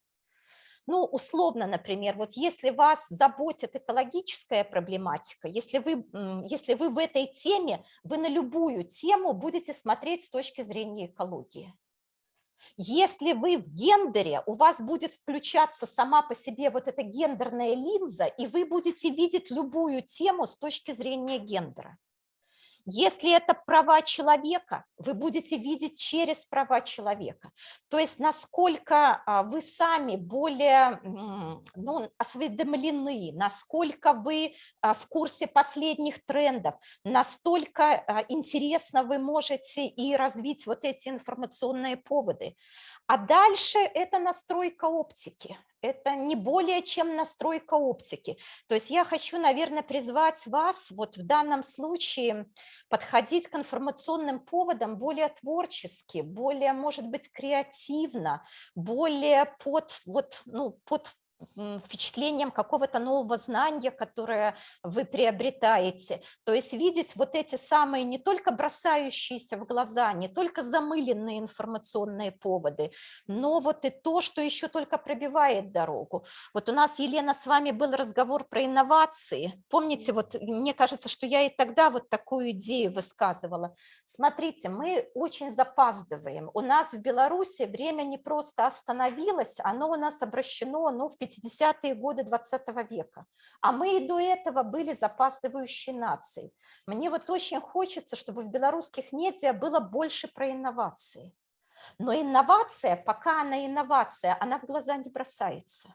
Ну, условно, например, вот если вас заботит экологическая проблематика, если вы, если вы в этой теме, вы на любую тему будете смотреть с точки зрения экологии. Если вы в гендере, у вас будет включаться сама по себе вот эта гендерная линза, и вы будете видеть любую тему с точки зрения гендера. Если это права человека, вы будете видеть через права человека. То есть насколько а, вы сами более ну, осведомлены, насколько вы а, в курсе последних трендов, настолько а, интересно вы можете и развить вот эти информационные поводы. А дальше это настройка оптики. Это не более чем настройка оптики. То есть я хочу, наверное, призвать вас вот в данном случае подходить к информационным поводам более творчески, более, может быть, креативно, более под, вот, ну, под впечатлением какого-то нового знания, которое вы приобретаете. То есть видеть вот эти самые не только бросающиеся в глаза, не только замыленные информационные поводы, но вот и то, что еще только пробивает дорогу. Вот у нас, Елена, с вами был разговор про инновации. Помните, вот мне кажется, что я и тогда вот такую идею высказывала. Смотрите, мы очень запаздываем. У нас в Беларуси время не просто остановилось, оно у нас обращено ну, в 50-е годы 20 века. А мы и до этого были запаздывающей нацией. Мне вот очень хочется, чтобы в белорусских медиа было больше про инновации. Но инновация, пока она инновация, она в глаза не бросается.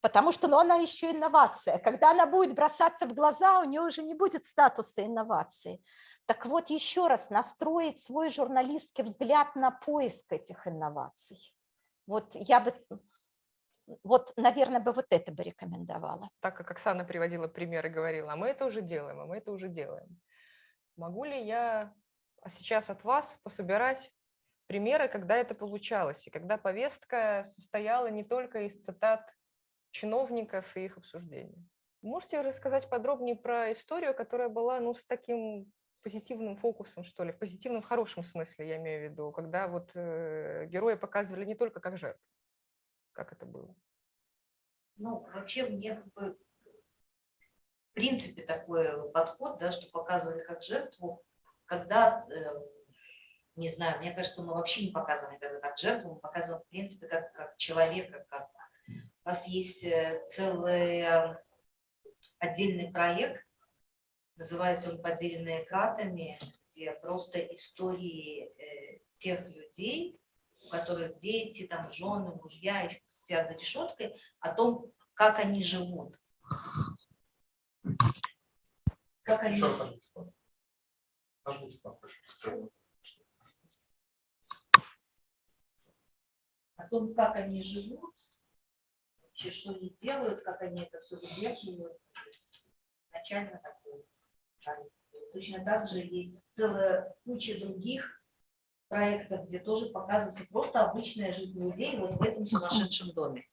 Потому что ну, она еще инновация. Когда она будет бросаться в глаза, у нее уже не будет статуса инновации. Так вот, еще раз, настроить свой журналистский взгляд на поиск этих инноваций. Вот я бы, вот, наверное, бы вот это бы рекомендовала. Так как Оксана приводила пример и говорила, а мы это уже делаем, а мы это уже делаем. Могу ли я сейчас от вас пособирать примеры, когда это получалось, и когда повестка состояла не только из цитат чиновников и их обсуждений? Можете рассказать подробнее про историю, которая была ну, с таким позитивным фокусом, что ли, в позитивном, хорошем смысле, я имею в виду, когда вот э, герои показывали не только как жертв. Как это было? Ну, вообще мне как бы в принципе такой подход, да, что показывает как жертву, когда, э, не знаю, мне кажется, мы вообще не показываем никогда как жертву, мы показываем в принципе как, как человека, как у нас есть э, целый э, отдельный проект, называется он «Поделенные кратами», где просто истории э, тех людей, у которых дети, там, жены, мужья их сидят за решеткой, о том, как они живут. Как они... Кнопку. о том, как они живут, вообще, что они делают, как они это все выдерживают. Начально такое. Точно так же есть целая куча других проектов, где тоже показывается просто обычная жизнь людей вот в этом сумасшедшем доме.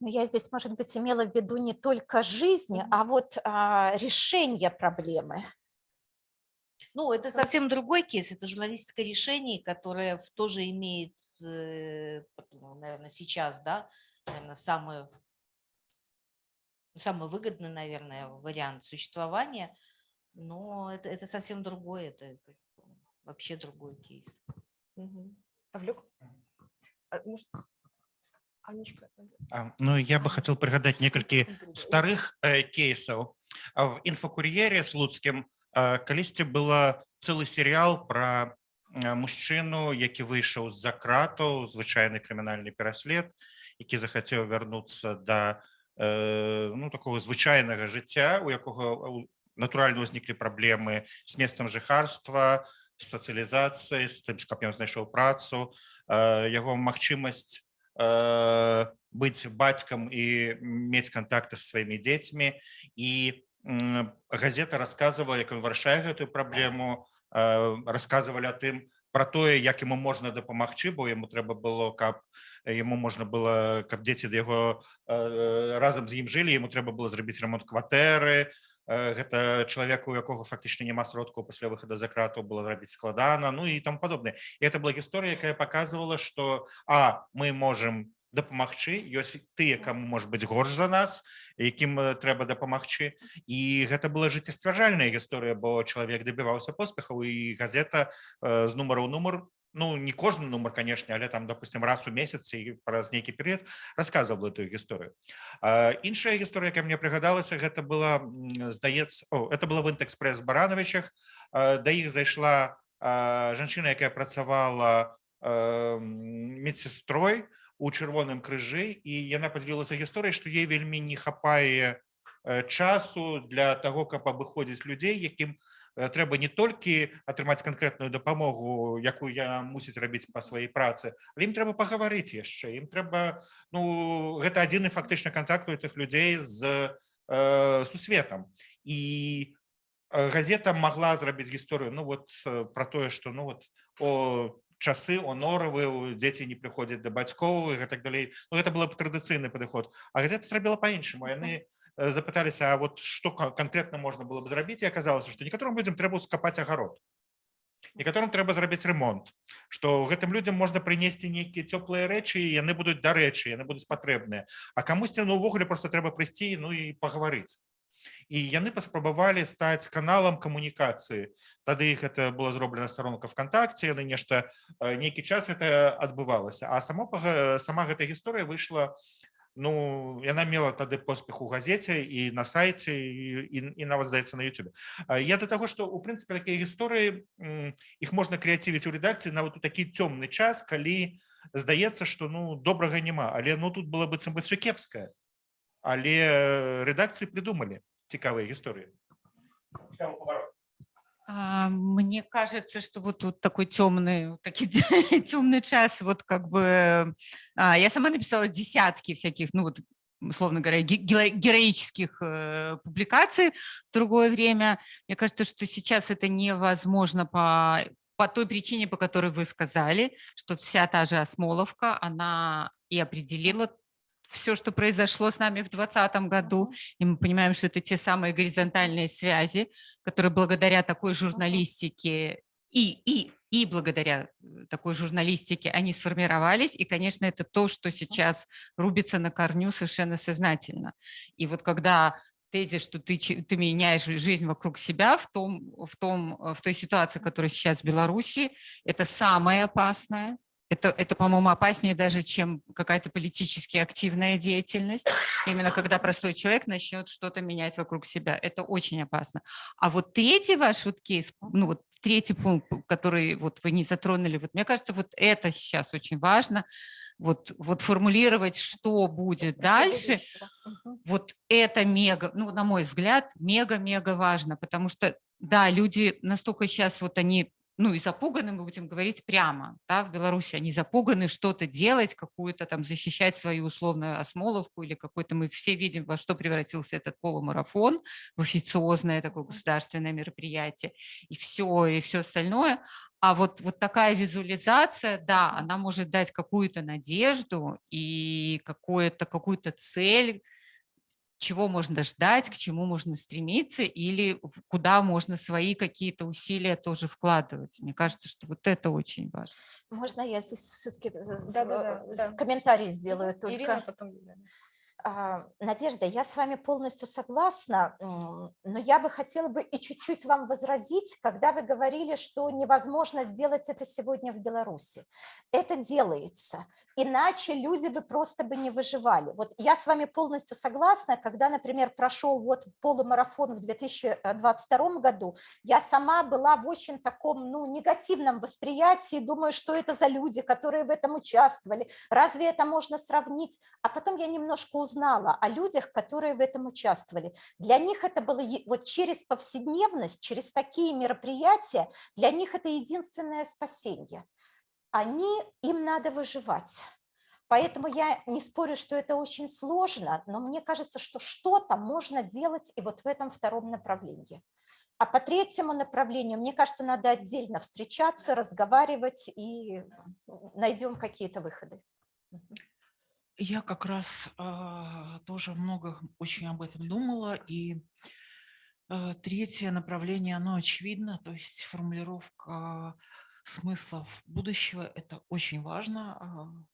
Но я здесь, может быть, имела в виду не только жизни, а вот а, решение проблемы. Ну, это совсем другой кейс, это журналистское решение, которое тоже имеет, наверное, сейчас, да, наверное, самый, самый выгодный, наверное, вариант существования, но это, это совсем другое, это вообще другой кейс. Мгм. Павлюк? А, может, Анечка? А, Ну я бы хацеў прыгадаць некалькі старых э, кейсаў А в інфакур'еры слуцкім э, калісьці была цэлы серыял про мужчыну які выйшаў з-за кратаў звычайны крымінальны пераслед які захацеў вярнуцца да э, ну такого звычайнага жыцця у якога у- натуральна ўзніклі праблемы з месцам жыхарства з сацыялізацыяй з тым каб ён знайшоў працу э, яго магчымасць э, быць бацькам і мець контакты з сваімі дзецьмі і м, газета рассказывала як ён вырашае гэтую праблему э, рассказывалі о тым про тое як яму можна дапамагчы бо яму трэба было каб яму можна было каб дзеці да яго э, разам з ім жылі яму трэба было зрабіць ремонт кватэры Э, гэта чалавеку у якога фактычна няма сродкаў пасля выхада за крату было зрабіць складана ну і там падобнае і это была гісторыя якая показывала что а мы можем дапамагчы ёсць тыя каму может быть горш за нас якім э, трэба дапамагчы і гэта была жыццесцвярджальная гісторыя бо чалавек дабіваўся поспехаў і газета э, з нумару ў нумар ну не кожны нумар конечно але там допустим раз у месяц і праз нейкі перыяд рассказывал эту гісторыю іншая гісторыя ка мне прыгадалася гэта была здаецца это было в інтэкспрэс барановичах да іх зайшла жанчына якая працавала медсестрой у чырвоным крыжы і яна подзялілася гісторыяй што ей вельмі не хапае часу для того каб абыходзіць людзей якім трэба не толькі атрымаць канкрэтную дапамогу якую я мусіць рабіць па сваёй працы але ім трэба пагаварыць яшчэ ім трэба ну гэта адзіны фактычна контакт у этих людзей з э, сусветам і газета могла зрабіць гісторыю ну вот про тое что ну вот о часы о норавы дзеці не прыходзяць да бацькоў і гэтак далей ну, гэта было б традыцыйны падыход а газета зрабіла по-іншаму яны Э, запыталіся вот что конкретно можно было бы зрабіць і аказалася што некаторым людзям трэба скапаць агарод некаторым трэба зрабіць ремонт что гэтым людям можна прынесці нейкія цёплыя рэчы яны будуць дарэчы яны будуць патрэбныя а камусьці ну увогуле просто трэба прыйсці ну і пагаварыць і яны паспрабавалі стаць каналам камунікацыі тады іх это была зроблена старонка вконтакце яны нешта э, нейкі час это адбывалася а само сама гэтая гісторыя выйшла ну яна мела тады поспех у газеце і на сайце і, і, і нават здаецца на Ютубе. Я да таго што у прынцыпе такія гісторыі іх можна крэацівіць у рэдакцыі нават у такі цёмны час калі здаецца што ну добрага няма але ну тут было быццам бы все кепскае але рэдакцыі придумалі цікавыя гісторыі поворот. А, Мне кажется, что вот тут такой темный, такой темный час, вот как бы а, я сама написала десятки всяких, ну вот условно говоря, героических э, публикаций в другое время. Мне кажется, что сейчас это невозможно по, по той причине, по которой вы сказали, что вся та же Осмоловка, она и определила все, что произошло с нами в 2020 году, и мы понимаем, что это те самые горизонтальные связи, которые благодаря такой журналистике и, и, и благодаря э, такой журналистике они сформировались, и, конечно, это то, что сейчас рубится на корню совершенно сознательно. И вот когда тезис, что ты, ты меняешь жизнь вокруг себя в, том, в, том, в той ситуации, которая сейчас в Беларуси, это самое опасное, это, это по-моему, опаснее даже, чем какая-то политически активная деятельность. Именно когда простой человек начнет что-то менять вокруг себя. Это очень опасно. А вот третий ваш вот кейс, ну вот третий пункт, который вот вы не затронули, вот мне кажется, вот это сейчас очень важно, вот, вот формулировать, что будет дальше, вот это мега, ну, на мой взгляд, мега-мега важно, потому что, да, люди настолько сейчас вот они ну и запуганы, мы будем говорить прямо, да, в Беларуси они запуганы что-то делать, какую-то там защищать свою условную осмоловку или какой-то, мы все видим, во что превратился этот полумарафон, в официозное такое государственное мероприятие, и все, и все остальное. А вот, вот такая визуализация, да, она может дать какую-то надежду и какую-то какую цель, чего можно ждать, к чему можно стремиться или куда можно свои какие-то усилия тоже вкладывать. Мне кажется, что вот это очень важно. Можно я здесь все-таки да, да, да, комментарий сделаю только? Ирина, потом... А, Надежда, я с вами полностью согласна, но я бы хотела бы и чуть-чуть вам возразить, когда вы говорили, что невозможно сделать это сегодня в Беларуси. Это делается, иначе люди бы просто бы не выживали. Вот я с вами полностью согласна, когда, например, прошел вот полумарафон в 2022 году, я сама была в очень таком ну, негативном восприятии, думаю, что это за люди, которые в этом участвовали, разве это можно сравнить? А потом я немножко узнала, узнала о людях, которые в этом участвовали. Для них это было вот через повседневность, через такие мероприятия, для них это единственное спасение. Они, им надо выживать. Поэтому я не спорю, что это очень сложно, но мне кажется, что что-то можно делать и вот в этом втором направлении. А по третьему направлению, мне кажется, надо отдельно встречаться, разговаривать и найдем какие-то выходы. Я как раз э, тоже много очень об этом думала, и э, третье направление, оно очевидно, то есть формулировка смыслов будущего, это очень важно.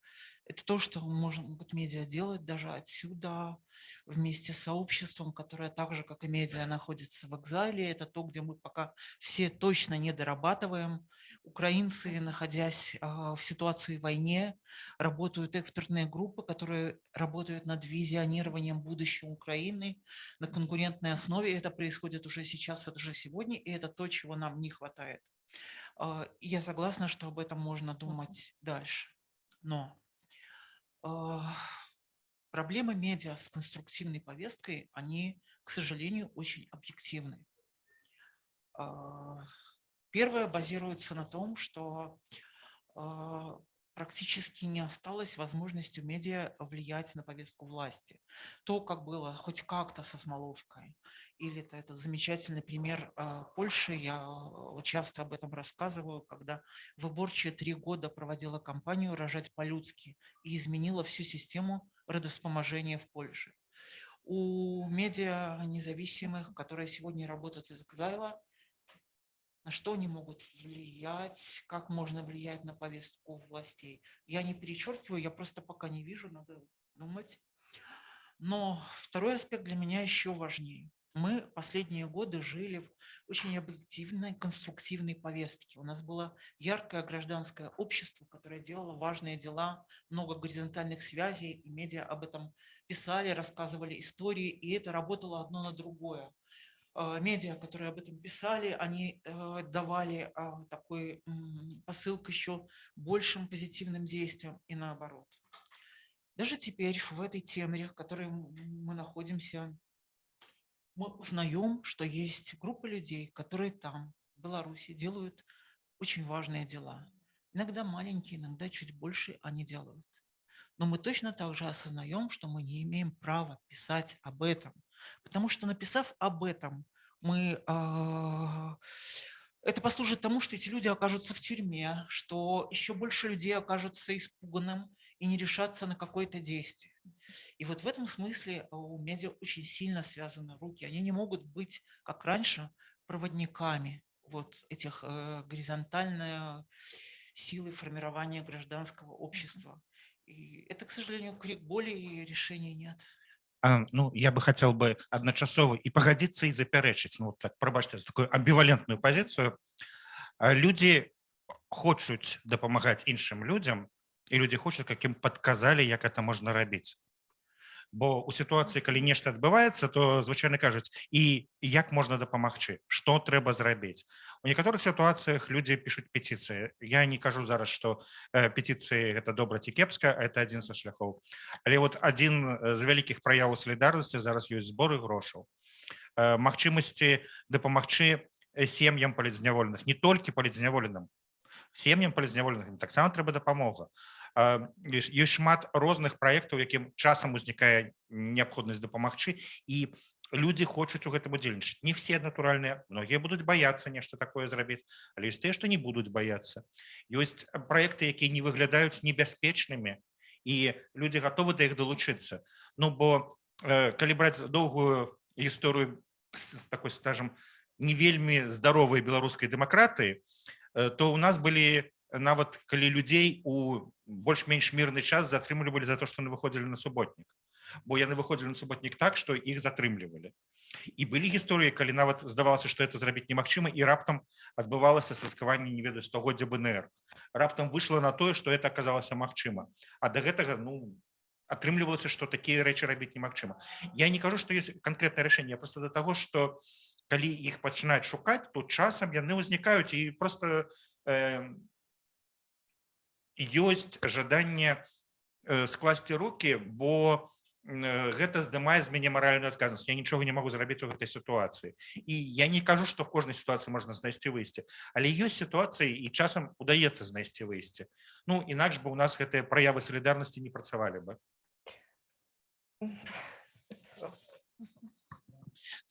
Это то, что может медиа делать даже отсюда, вместе с сообществом, которое так же, как и медиа, находится в экзале. Это то, где мы пока все точно не дорабатываем. Украинцы, находясь а, в ситуации войны, работают экспертные группы, которые работают над визионированием будущего Украины на конкурентной основе. Это происходит уже сейчас, это уже сегодня, и это то, чего нам не хватает. А, Я согласна, что об этом можно думать дальше. Но а, проблемы медиа с конструктивной повесткой, они, к сожалению, очень объективны. Первое базируется на том, что а, практически не осталось возможности медиа влиять на повестку власти. То, как было хоть как-то со Смоловкой, или это, это замечательный пример э, Польши, я часто об этом рассказываю, когда выборчая три года проводила кампанию «Рожать по-людски» и изменила всю систему родовспоможения в Польше. У медиа независимых, которые сегодня работают из Экзайла, на что они могут влиять, как можно влиять на повестку властей. Я не перечеркиваю, я просто пока не вижу, надо думать. Но второй аспект для меня еще важнее. Мы последние годы жили в очень объективной, конструктивной повестке. У нас было яркое гражданское общество, которое делало важные дела, много горизонтальных связей, и медиа об этом писали, рассказывали истории, и это работало одно на другое. А, медиа, которые об этом писали, они э, давали а, такой посыл к еще большим позитивным действиям и наоборот. Даже теперь в этой теме, в которой мы находимся, мы узнаем, что есть группа людей, которые там, в Беларуси, делают очень важные дела. Иногда маленькие, иногда чуть больше они делают. Но мы точно так же осознаем, что мы не имеем права писать об этом, Потому что написав об этом, мы, а, это послужит тому, что эти люди окажутся в тюрьме, что еще больше людей окажутся испуганным и не решатся на какое-то действие. И вот в этом смысле у медиа очень сильно связаны руки. Они не могут быть, как раньше, проводниками вот этих э, горизонтальной силы формирования гражданского общества. И это, к сожалению, крик боли, и решения нет А, ну я бы хотел бы адначасова і пагадзіцца і запярэчыць ну так прабачце такую амбівалентную пазіцыю людзі хочуць дапамагаць іншым людзям і людзі хочуць каким падказалі як это можна рабіць Бо у сітуацыі калі нешта адбываецца то звычайна кажуць і як можна дапамагчы что трэба зрабіць. У некаторых сітуацыях людзі пишуць петицыі я не кажу зараз что э, петицыі это добра ці кепска это адзін са шляхоў. Але вот адзін з вялікіх праяваў салідарнасці зараз ёсць зборы грошаў. Э, магчымасці дапамагчы сем'ям палізняволеных не толькі палізняволеным. Сем'ям палізняволеных таксама трэба дапамога ёсць шмат розных праектаў якім часам узнікае неабходнасць дапамагчы і людзі хочуць у гэтым удзельнічаць не все натуральныя многія будуць баяцца нешта такое зрабіць але ёсць тыя што не будуць баяцца ёсць праекты якія не выглядаюць небяспечнымі і людзі гатовы да іх далучыцца Ну бо калі браць доўгую гісторыю такой скажем не вельмі здаровай беларускай дэмакратыі то у нас былі нават калі людзей у больш-менш мірны час затрымлівалі за то што яны выходзілі на суботнік бо яны выходзілі на суботнік так што іх затрымлівалі і былі гісторыі калі нават здавалася што это зрабіць немагчыма і раптам адбывалася святкаванне не ведаю стогоддзя бнр. Раптам выйшла на тое што это аказалася магчыма а да гэтага ну атрымлівалася што такія рэчы рабіць немагчыма я не кажу што есть канкрэтнае рашэнне просто да таго што калі іх пачынаюць шукаць то часам яны ўзнікаюць і просто э, ёсць жаданне э, скласці руки бо э, гэта здымае з мяне маральную адказнасць. Я нічога не могу зрабіць у гэтай сітуацыі. І я не кажу што в кожнай сітуацыі можна знайсці выйсці але ёсць сітуацыі і часам удаецца знайсці выйсці ну інакш бы у нас гэтыя праявы салідарнасці не працавалі бы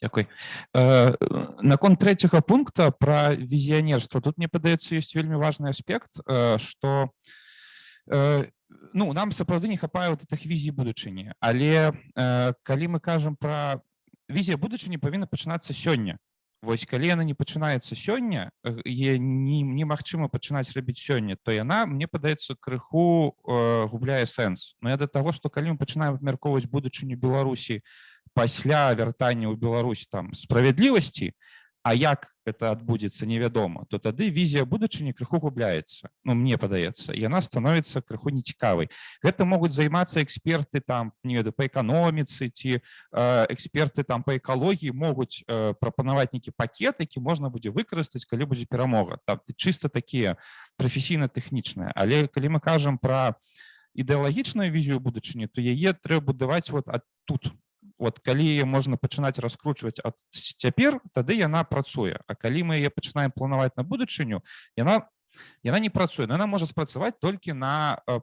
Дякуй э, наконт третьего пункта про візіянерство тут мне падаецца ёсць вельмі важный аспект что э, э, ну нам сапраўды не хапае вот этих візій будучыні але калі мы кажам про візія будучыні павінна пачынацца сёння Вось калі яна не пачынаецца сёння э, е- не- немагчыма пачынаць рабіць сёння то яна мне падаецца крыху э, губляе сэнс но я да таго што калі мы пачынаем абмяркоўваць будучыню беларусі пасля вяртання ў Беларусь там справядлівасці а як это адбудзецца невядома то тады візія будучыні крыху губляецца Ну мне падаецца і яна становіцца крыху нецікавай гэта могуць займацца эксперты там не ведаю па эканоміцы ці э, эксперты там па экалогіі могуць э, прапанаваць нейкі пакет які можна будзе выкарыстаць калі будзе перамога там чыста такія прафесійна-тэхнічныя але калі мы кажам пра ідэалагічную візію будучыні то яе трэба будаваць вот ад тут вот калі яе можна пачынаць раскручваць ад с- цяпер тады яна працуе А калі мы яе пачынаем планаваць на будучыню яна яна не працуе но яна можа спрацаваць толькі на э,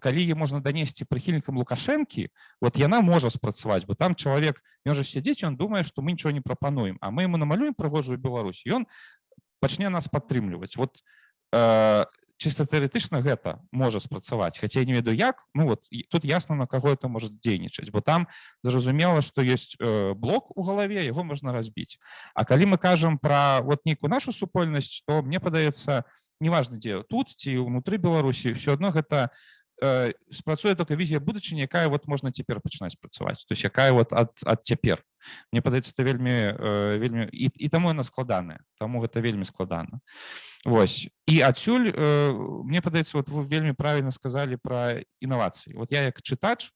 калі е можна данесці прыхільнікам лукашэнкі вот яна можа спрацаваць бо там чалавек ён жа сядзіць ён думае што мы нічого не прапануем а мы ему намалюем прыгожую Беларусь ён пачне нас падтрымліваць вот э, чыста тэарэтычна гэта можа спрацаваць хаця я не ведаю як ну вот і тут ясна на каго это может дзейнічаць бо там зразумела што ёсць э, блок у галаве яго можна разбіць А калі мы кажам пра вот нейкую нашу супольнасць то мне падаецца неважна дзе тут ці ўнутры беларусі все адно гэта э, спрацуе только візія будучыні якая вот можна цяпер пачынаць працаваць то есть якая вот ад ад цяпер мне падаецца это вельмі э, вельмі і, і таму яна складаная таму гэта вельмі складана. Вось. І адсюль э, мне падаецца вот вы вельмі правільна сказалі пра інавацыі вот я як чытач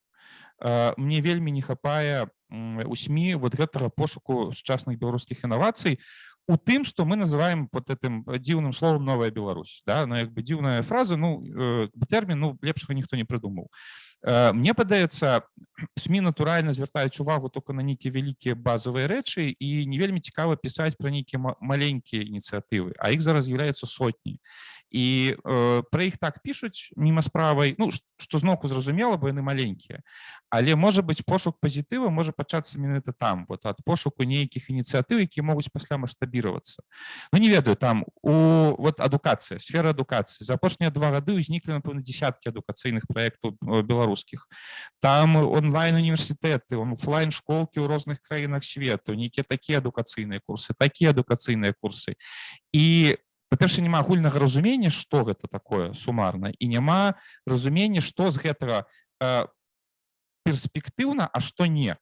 э, мне вельмі не хапае у сМ вот гэтага пошуку сучасных беларускіх інавацый у тым что мы называем вот этим дзіўным словом новая Беларусь да ну як бы дзіўная фраза ну э, тэрмін ну лепшага ніхто не прыдумаў Э, Мне падаецца СМі натуральна звяртаюць увагу только на нейкія вялікія базовыя рэчы і не вельмі цікава пісаць пра нейкія ма- маленькія ініцыятывы а іх зараз з'яўляецца сотні і э, пра іх так пішуць міма справай ну ш- што зноўку зразумела бо яны маленькія але можа быць пошук пазітыва можа пачацца менавіта там вот ад пошуку нейкіх ініцыятыў якія могуць пасля маштабіравацца Ну не ведаю там у вот адукацыя сфера адукацыі за апошнія два гады ўзніклі напэўна десяткі адукацыйных праектаў э, беларускіх там онлайн універсітэты офлайн школкі ў розных краінах свету нейкія такія адукацыйныя курсы такія адукацыйныя курсы і па-перша няма агульнага разумення што гэта такое сумарна і няма разумення што з гэтага э, перспектыўна а што не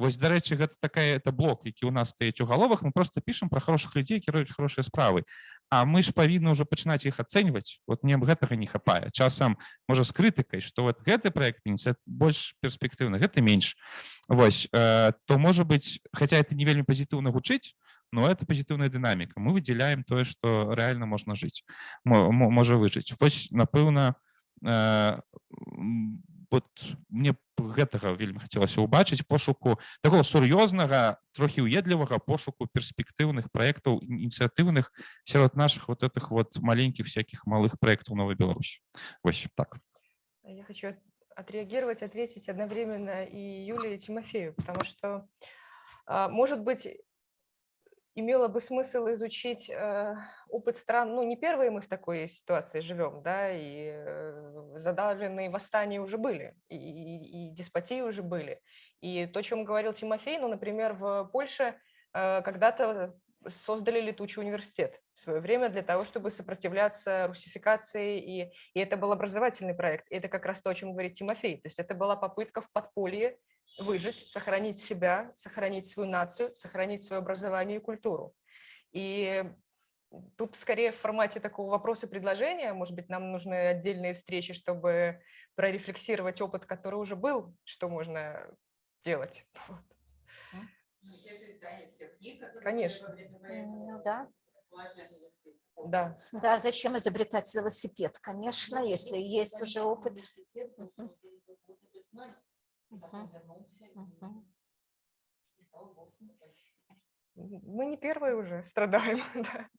Вось дарэчы гэта такая это блок які у нас стаіць у галовах мы просто пішам про хороших людзей кіруюць хорошыя справы А мы ж павінны ўжо пачынаць іх ацэньваць вот мне гэтага не хапае часам можа з крытыкай што вот гэты проект больш перспектыўны гэта менш Вось э, то можа быть хаця это не вельмі пазітыўна гучыць но это пазітыўная дынаміка мы выдзяляем тое што рэальна можна жыць мо- мо- можа выжыць вось напэўна э, м, вот мне б гэтага вельмі хацелася ўбачыць пошуку такого сур'ёзнага трохі уедлівага пошуку перспектыўных праектаў ініцыятыўных сярод наших вот этих вот маленькіх всяких малых проектаў новой Беларусь вось так Я хочу от- отреагировать, ответить одновременно и Юлии и Тимофею, потому что, а, может быть, имело бы смысл изучить э, опыт стран, ну, не первые мы в такой ситуации живем, да, и э, задавленные восстания уже были, и, и- и деспотии уже были. И то, о чем говорил Тимофей, ну, например, в Польше э, когда-то создали летучий университет в свое время для того, чтобы сопротивляться русификации, и, и это был образовательный проект. И это как раз то, о чем говорит Тимофей. То есть это была попытка в подполье выжить, сохранить себя, сохранить свою нацию, сохранить свое образование и культуру. И тут скорее в формате такого вопроса и предложения, может быть, нам нужны отдельные встречи, чтобы прорефлексировать опыт, который уже был, что можно делать. Вот. Ну, Конечно. Ну да. Да. Да, зачем изобретать велосипед, конечно, если есть уже опыт. Мы не первые уже страдаем.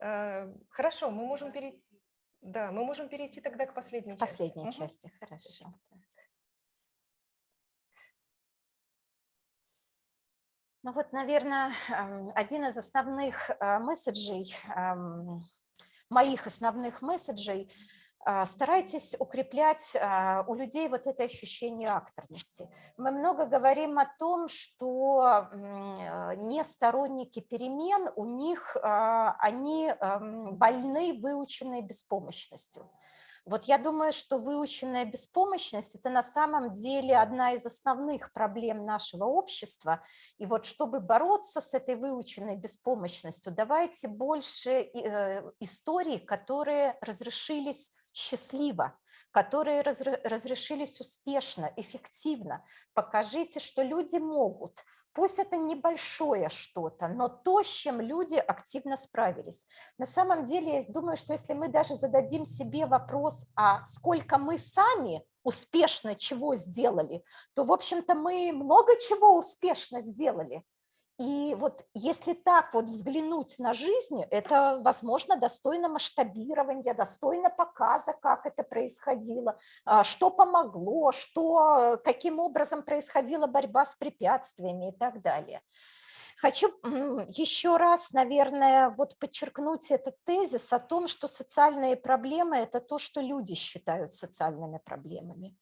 да. Э, Хорошо, мы можем перейти. Да, мы можем перейти тогда к последней части. Последней Мгм. части, хорошо. так. Ну вот, наверное, один из основных а, месседжей, ам, моих основных месседжей, старайтесь укреплять а, у людей вот это ощущение акторности. Мы много говорим о том, что а, не сторонники перемен, у них а, они эм, больны выученной беспомощностью. Вот я думаю, что выученная беспомощность – это на самом деле одна из основных проблем нашего общества. И вот чтобы бороться с этой выученной беспомощностью, давайте больше э, историй, которые разрешились счастливо, которые разрешились успешно, эффективно. Покажите, что люди могут, Пусть это небольшое что-то, но то, с чем люди активно справились. На самом деле, я думаю, что если мы даже зададим себе вопрос, а сколько мы сами успешно чего сделали, то, в общем-то, мы много чего успешно сделали. И вот если так вот взглянуть на жизнь, это, возможно, достойно масштабирования, достойно показа, как это происходило, а, что помогло, что, каким образом происходила борьба с препятствиями и так далее. Хочу еще раз, наверное, вот подчеркнуть этот тезис о том, что социальные проблемы – это то, что люди считают социальными проблемами.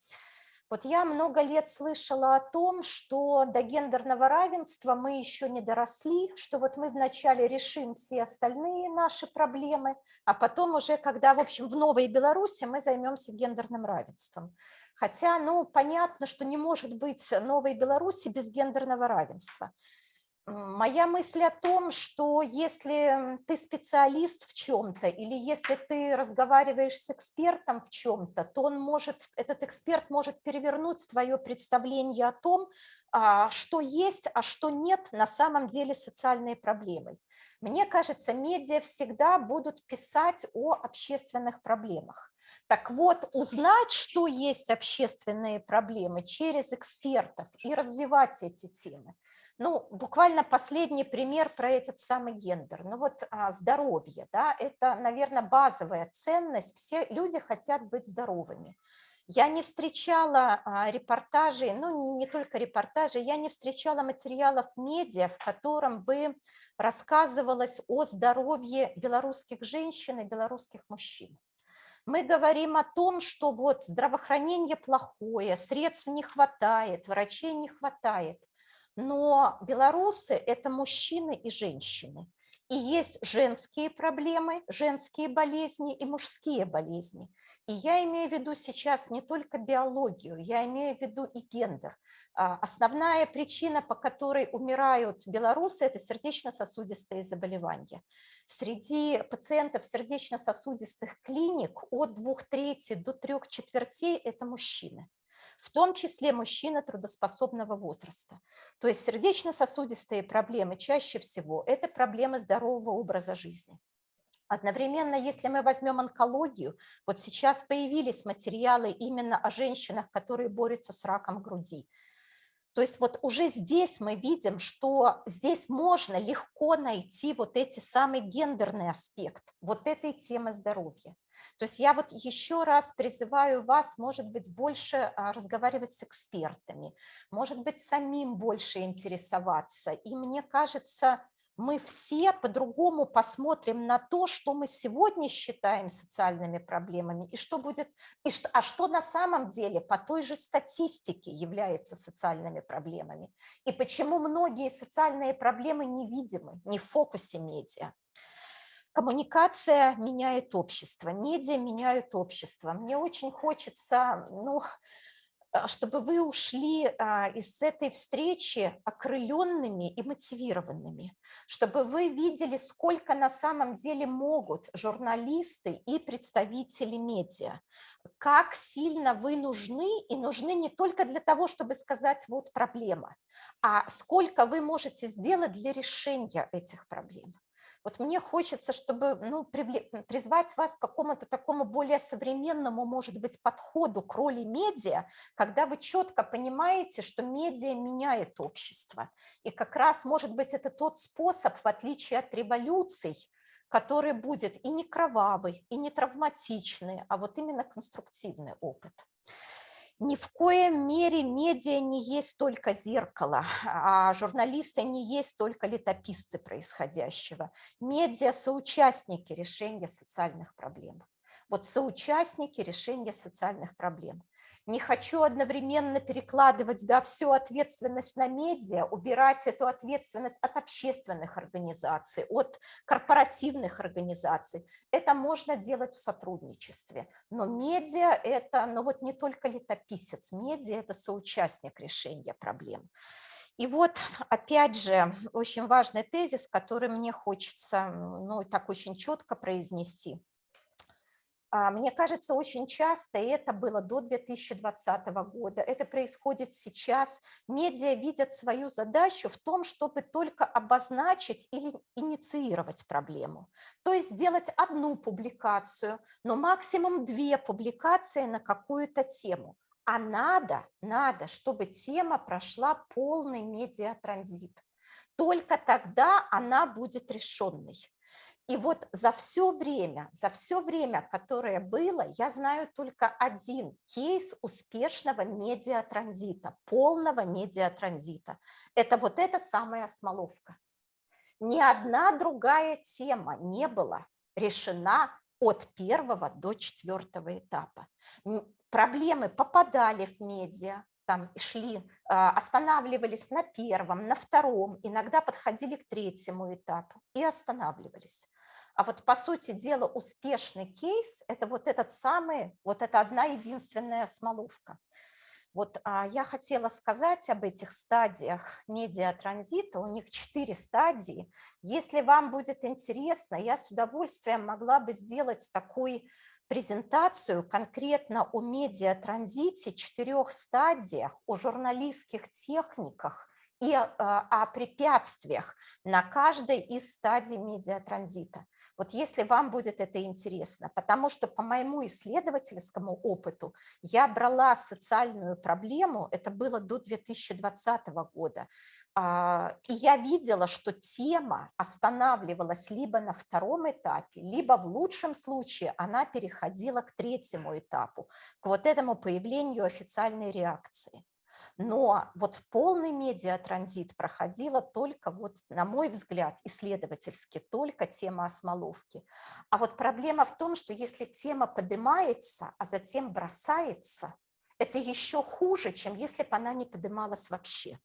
Вот я много лет слышала о том, что до гендерного равенства мы еще не доросли, что вот мы вначале решим все остальные наши проблемы, а потом уже, когда, в общем, в Новой Беларуси мы займемся гендерным равенством. Хотя, ну, понятно, что не может быть Новой Беларуси без гендерного равенства. Моя мысль о том, что если ты специалист в чем-то или если ты разговариваешь с экспертом в чем-то, то он может, этот эксперт может перевернуть твое представление о том, что есть, а что нет на самом деле социальной проблемой. Мне кажется, медиа всегда будут писать о общественных проблемах. Так вот, узнать, что есть общественные проблемы через экспертов и развивать эти темы – ну, буквально последний пример про этот самый гендер. Ну вот а, здоровье, да, это, наверное, базовая ценность. Все люди хотят быть здоровыми. Я не встречала а, репортажей, ну не только репортажей, я не встречала материалов медиа, в котором бы рассказывалось о здоровье белорусских женщин и белорусских мужчин. Мы говорим о том, что вот здравоохранение плохое, средств не хватает, врачей не хватает. Но белорусы – это мужчины и женщины. И есть женские проблемы, женские болезни и мужские болезни. И я имею в виду сейчас не только биологию, я имею в виду и гендер. А, основная причина, по которой умирают белорусы, это сердечно-сосудистые заболевания. Среди пациентов сердечно-сосудистых клиник от двух трети до трех четвертей – это мужчины в том числе мужчины трудоспособного возраста. То есть сердечно-сосудистые проблемы чаще всего – это проблемы здорового образа жизни. Одновременно, если мы возьмем онкологию, вот сейчас появились материалы именно о женщинах, которые борются с раком груди. То есть вот уже здесь мы видим, что здесь можно легко найти вот эти самый гендерный аспект вот этой темы здоровья. То есть я вот еще раз призываю вас, может быть, больше а, разговаривать с экспертами, может быть, самим больше интересоваться. И мне кажется, мы все по-другому посмотрим на то, что мы сегодня считаем социальными проблемами, и что будет, и что, а что на самом деле по той же статистике является социальными проблемами, и почему многие социальные проблемы невидимы, не в фокусе медиа. Коммуникация меняет общество, медиа меняют общество. Мне очень хочется, ну, чтобы вы ушли а, из этой встречи окрыленными и мотивированными, чтобы вы видели, сколько на самом деле могут журналисты и представители медиа, как сильно вы нужны, и нужны не только для того, чтобы сказать «вот проблема», а сколько вы можете сделать для решения этих проблем. Вот мне хочется, чтобы ну, призвать вас к какому-то такому более современному, может быть, подходу к роли медиа, когда вы четко понимаете, что медиа меняет общество. И как раз, может быть, это тот способ, в отличие от революций, который будет и не кровавый, и не травматичный, а вот именно конструктивный опыт. Ни в коем мере медиа не есть только зеркало, а журналисты не есть только летописцы происходящего. Медиа – соучастники решения социальных проблем. Вот соучастники решения социальных проблем. Не хочу одновременно перекладывать да, всю ответственность на медиа, убирать эту ответственность от общественных организаций, от корпоративных организаций. Это можно делать в сотрудничестве. Но медиа – это ну вот не только летописец, медиа – это соучастник решения проблем. И вот, опять же, очень важный тезис, который мне хочется ну, так очень четко произнести. А, мне кажется, очень часто, и это было до 2020 года, это происходит сейчас, медиа видят свою задачу в том, чтобы только обозначить или инициировать проблему. То есть сделать одну публикацию, но максимум две публикации на какую-то тему. А надо, надо, чтобы тема прошла полный медиатранзит. Только тогда она будет решенной. И вот за все время, за все время, которое было, я знаю только один кейс успешного медиатранзита, полного медиатранзита. Это вот эта самая Смоловка. Ни одна другая тема не была решена от первого до четвертого этапа. Проблемы попадали в медиа, там шли, а, останавливались на первом, на втором, иногда подходили к третьему этапу и останавливались. А вот по сути дела успешный кейс – это вот этот самый, вот эта одна единственная смоловка. Вот а, я хотела сказать об этих стадиях медиатранзита. У них четыре стадии. Если вам будет интересно, я с удовольствием могла бы сделать такой презентацию конкретно о медиатранзите, четырех стадиях, о журналистских техниках и а, о препятствиях на каждой из стадий медиатранзита. Вот если вам будет это интересно, потому что по моему исследовательскому опыту я брала социальную проблему, это было до 2020 года, а, и я видела, что тема останавливалась либо на втором этапе, либо в лучшем случае она переходила к третьему этапу, к вот этому появлению официальной реакции. Но вот полный медиатранзит проходила только, вот, на мой взгляд, исследовательски, только тема осмоловки. А вот проблема в том, что если тема поднимается, а затем бросается, это еще хуже, чем если бы она не поднималась вообще.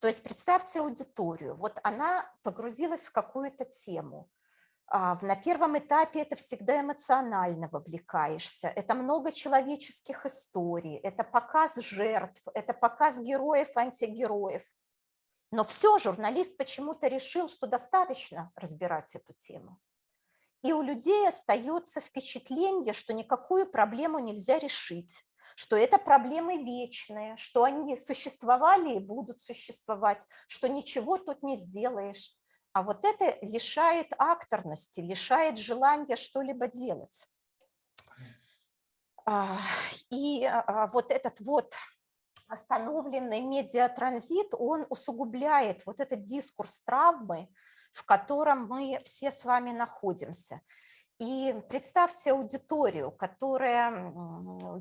То есть представьте аудиторию, вот она погрузилась в какую-то тему, на первом этапе это всегда эмоционально вовлекаешься, это много человеческих историй, это показ жертв, это показ героев, антигероев. Но все, журналист почему-то решил, что достаточно разбирать эту тему. И у людей остается впечатление, что никакую проблему нельзя решить, что это проблемы вечные, что они существовали и будут существовать, что ничего тут не сделаешь. А вот это лишает акторности, лишает желания что-либо делать. А, и а, вот этот вот остановленный медиатранзит, он усугубляет вот этот дискурс травмы, в котором мы все с вами находимся. И представьте аудиторию, которая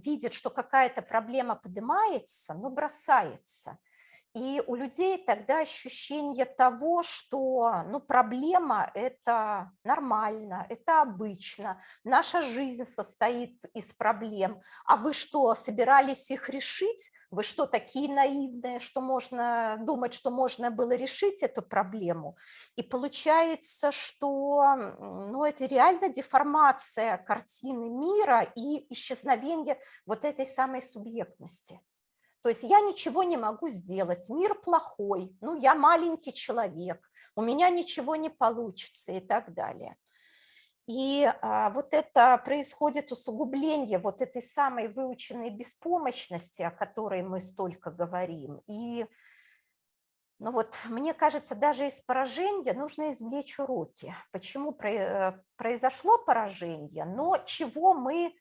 видит, что какая-то проблема поднимается, но бросается – и у людей тогда ощущение того, что ну, проблема – это нормально, это обычно, наша жизнь состоит из проблем. А вы что, собирались их решить? Вы что, такие наивные, что можно думать, что можно было решить эту проблему? И получается, что ну, это реально деформация картины мира и исчезновение вот этой самой субъектности. То есть я ничего не могу сделать, мир плохой, ну я маленький человек, у меня ничего не получится и так далее. И а, вот это происходит усугубление вот этой самой выученной беспомощности, о которой мы столько говорим. И ну вот, мне кажется, даже из поражения нужно извлечь уроки. Почему э, произошло поражение, но чего мы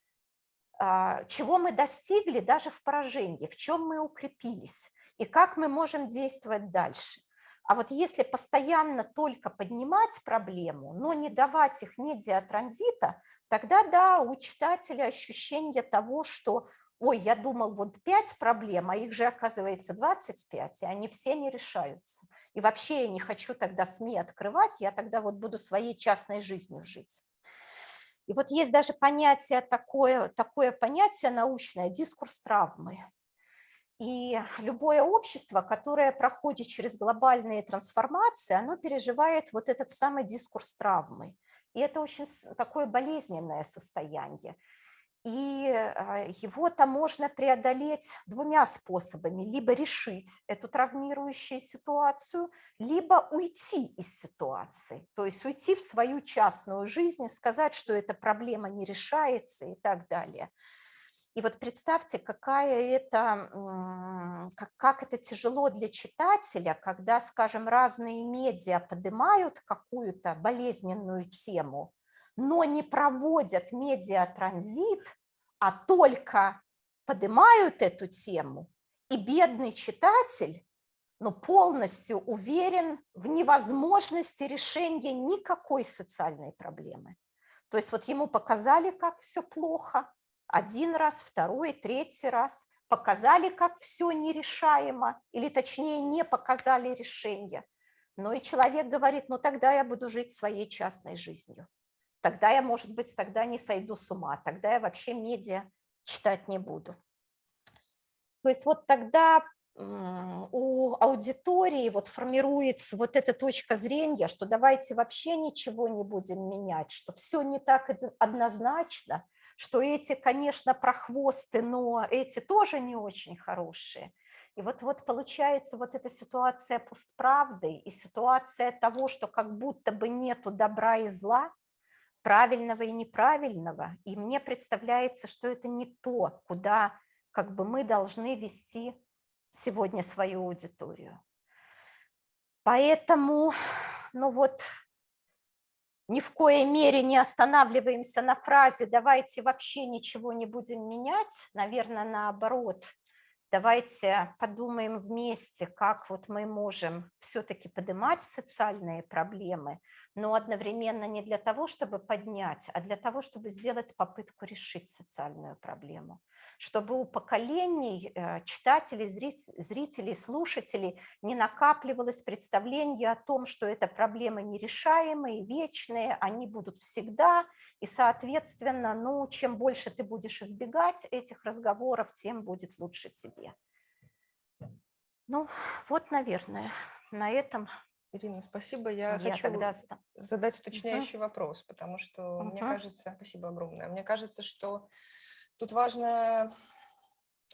чего мы достигли даже в поражении, в чем мы укрепились и как мы можем действовать дальше. А вот если постоянно только поднимать проблему, но не давать их медиатранзита, тогда да, у читателя ощущение того, что ой, я думал, вот 5 проблем, а их же оказывается 25, и они все не решаются. И вообще я не хочу тогда СМИ открывать, я тогда вот буду своей частной жизнью жить. И вот есть даже понятие такое, такое понятие научное – дискурс травмы. И любое общество, которое проходит через глобальные трансформации, оно переживает вот этот самый дискурс травмы. И это очень такое болезненное состояние. И а, его-то можно преодолеть двумя способами. Либо решить эту травмирующую ситуацию, либо уйти из ситуации. То есть уйти в свою частную жизнь и сказать, что эта проблема не решается и так далее. И вот представьте, какая это, как, как это тяжело для читателя, когда, скажем, разные медиа поднимают какую-то болезненную тему, но не проводят медиатранзит, а только поднимают эту тему, и бедный читатель ну, полностью уверен в невозможности решения никакой социальной проблемы. То есть вот ему показали, как все плохо, один раз, второй, третий раз, показали, как все нерешаемо, или точнее не показали решение. Но и человек говорит, ну тогда я буду жить своей частной жизнью. Тогда я, может быть, тогда не сойду с ума, тогда я вообще медиа читать не буду. То есть вот тогда у аудитории вот формируется вот эта точка зрения, что давайте вообще ничего не будем менять, что все не так однозначно, что эти, конечно, прохвосты, но эти тоже не очень хорошие. И вот, вот получается вот эта ситуация постправды и ситуация того, что как будто бы нету добра и зла, правильного и неправильного. И мне представляется, что это не то, куда как бы мы должны вести сегодня свою аудиторию. Поэтому, ну вот, ни в коей мере не останавливаемся на фразе «давайте вообще ничего не будем менять», наверное, наоборот – Давайте подумаем вместе, как вот мы можем все-таки поднимать социальные проблемы, но одновременно не для того, чтобы поднять, а для того, чтобы сделать попытку решить социальную проблему. Чтобы у поколений э, читателей, зрителей, слушателей не накапливалось представление о том, что это проблемы нерешаемые, вечные, они будут всегда, и, соответственно, ну, чем больше ты будешь избегать этих разговоров, тем будет лучше тебе. Ну, вот, наверное, на этом Ирина, спасибо. Я, я хочу тогда... задать уточняющий угу. вопрос, потому что угу. мне кажется, спасибо огромное, мне кажется, что тут важно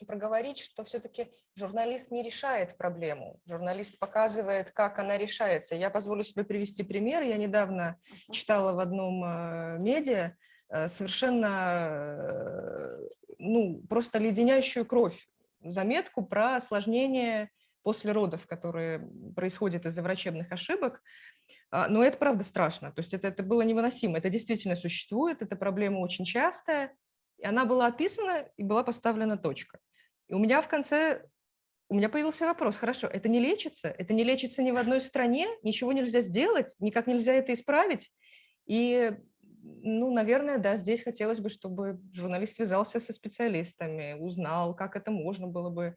проговорить, что все-таки журналист не решает проблему, журналист показывает, как она решается. Я позволю себе привести пример. Я недавно читала в одном э, медиа э, совершенно, э, ну, просто леденящую кровь заметку про осложнение после родов, которые происходят из-за врачебных ошибок. А, но это правда страшно, то есть это, это было невыносимо, это действительно существует, эта проблема очень частая, и она была описана и была поставлена точка. И у меня в конце, у меня появился вопрос, хорошо, это не лечится, это не лечится ни в одной стране, ничего нельзя сделать, никак нельзя это исправить. И, ну, наверное, да, здесь хотелось бы, чтобы журналист связался со специалистами, узнал, как это можно было бы,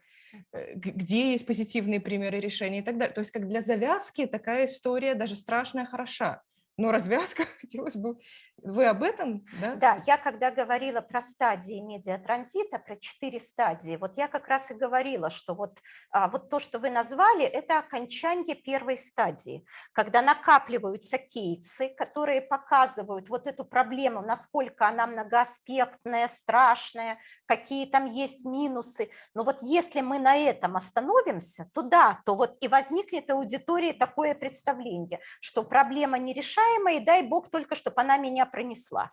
где есть позитивные примеры решения и так далее. То есть как для завязки такая история даже страшная хороша но развязка хотелось бы... Вы об этом, да? Да, я когда говорила про стадии медиатранзита, про четыре стадии, вот я как раз и говорила, что вот, а, вот то, что вы назвали, это окончание первой стадии, когда накапливаются кейсы, которые показывают вот эту проблему, насколько она многоаспектная, страшная, какие там есть минусы. Но вот если мы на этом остановимся, то да, то вот и возникнет аудитории такое представление, что проблема не решается, уважаемая, и дай бог только, чтобы она меня пронесла.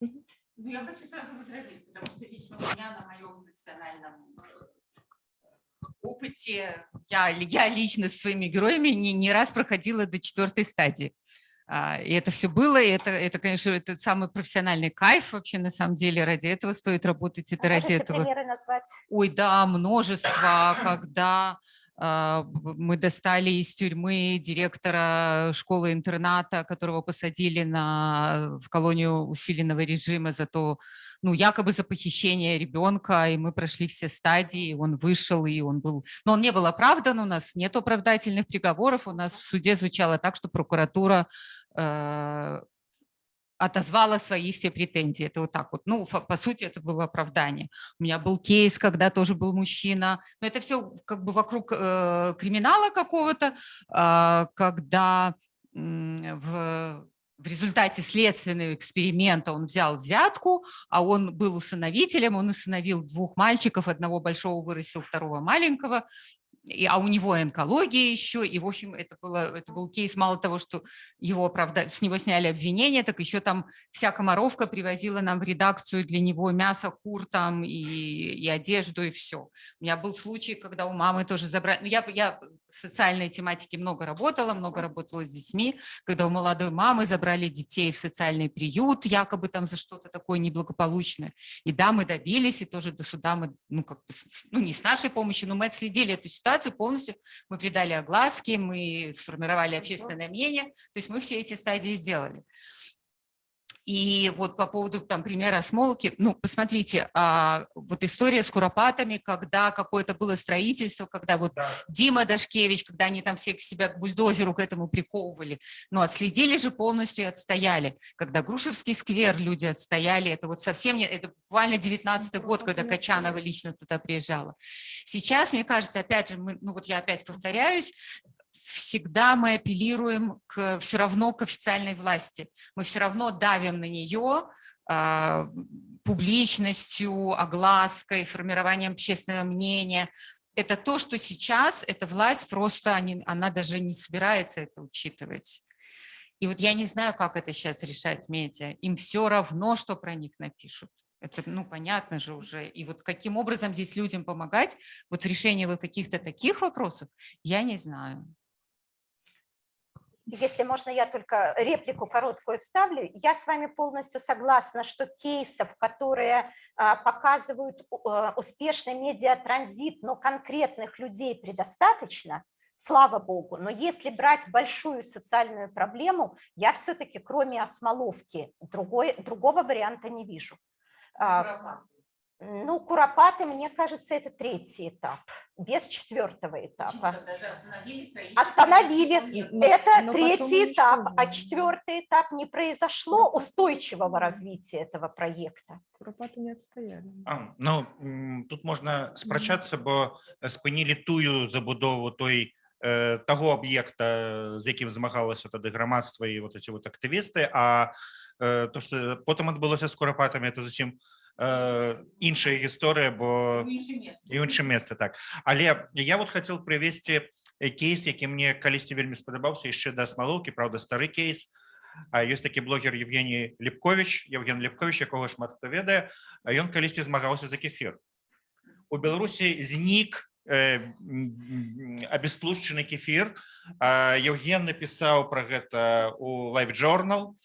Ну, я хочу сразу возразить, потому что лично у меня на моем профессиональном э, опыте, я, я лично с своими героями не, не раз проходила до четвертой стадии. А, и это все было, и это, это, конечно, это самый профессиональный кайф вообще на самом деле. Ради этого стоит работать, это а ради этого. примеры назвать? Ой, да, множество, когда мы достали из тюрьмы директора школы-интерната, которого посадили на, в колонию усиленного режима за то, ну, якобы за похищение ребенка, и мы прошли все стадии, он вышел, и он был... Но он не был оправдан, у нас нет оправдательных приговоров, у нас в суде звучало так, что прокуратура э, отозвала свои все претензии. Это вот так вот. Ну, по сути, это было оправдание. У меня был кейс, когда тоже был мужчина. Но это все как бы вокруг э, криминала какого-то, а, когда м, в, в результате следственного эксперимента он взял взятку, а он был усыновителем, он усыновил двух мальчиков, одного большого вырастил, второго маленького, и, а у него онкология еще, и, в общем, это, было, это был кейс, мало того, что его оправда... с него сняли обвинения, так еще там вся комаровка привозила нам в редакцию для него мясо, кур там и, и одежду, и все. У меня был случай, когда у мамы тоже забрали, ну, я, я социальной тематике много работала, много работала с детьми, когда у молодой мамы забрали детей в социальный приют, якобы там за что-то такое неблагополучное. И да, мы добились, и тоже до суда мы, ну, как бы, ну, не с нашей помощью, но мы отследили эту ситуацию полностью, мы придали огласки, мы сформировали общественное мнение, то есть мы все эти стадии сделали. И вот по поводу там примера Смолки, ну, посмотрите, а, вот история с Куропатами, когда какое-то было строительство, когда вот Дима Дашкевич, когда они там все к себя к бульдозеру к этому приковывали, ну, отследили же полностью и отстояли. Когда Грушевский сквер люди отстояли, это вот совсем не, это буквально 19 год, когда Качанова лично туда приезжала. Сейчас, мне кажется, опять же, мы, ну вот я опять повторяюсь, всегда мы апеллируем к, все равно к официальной власти. Мы все равно давим на нее а, публичностью, оглаской, формированием общественного мнения. Это то, что сейчас эта власть просто, они, она даже не собирается это учитывать. И вот я не знаю, как это сейчас решать медиа. Им все равно, что про них напишут. Это, ну, понятно же уже. И вот каким образом здесь людям помогать вот в решении вот каких-то таких вопросов, я не знаю. Если можно, я только реплику короткую вставлю. Я с вами полностью согласна, что кейсов, которые а, показывают а, успешный медиатранзит, но конкретных людей предостаточно, слава богу. Но если брать большую социальную проблему, я все-таки кроме осмоловки другой, другого варианта не вижу. А, Ну, куропаты, мне кажется, это третий этап, без четвертого этапа. Остановили. Это третий этап, а четвертый этап не произошло устойчивого развития этого проекта. Куропаты не отстояли. А, ну м, тут можна спрачацца бо спынілі тую забудову той э, таго аб'екта з якім змагалася тады грамадства і вот эти вот актывісты а э, то что потым адбылося з курапатамі это зусім э, іншая гісторыя бо і ў іншым месцы так але я вот хотел прывесці кейс які мне калісьці вельмі спадабаўся яшчэ да смалоўкі Праўда стары кейс А ёсць такі блогер Евгений Лепкович Евген Лепкович якога шмат хто ведае а ён калісьці змагаўся за кефір у Беларусі знік э, м, абесплушчаны кефір А Евген напісаў пра гэта у лайв journal М,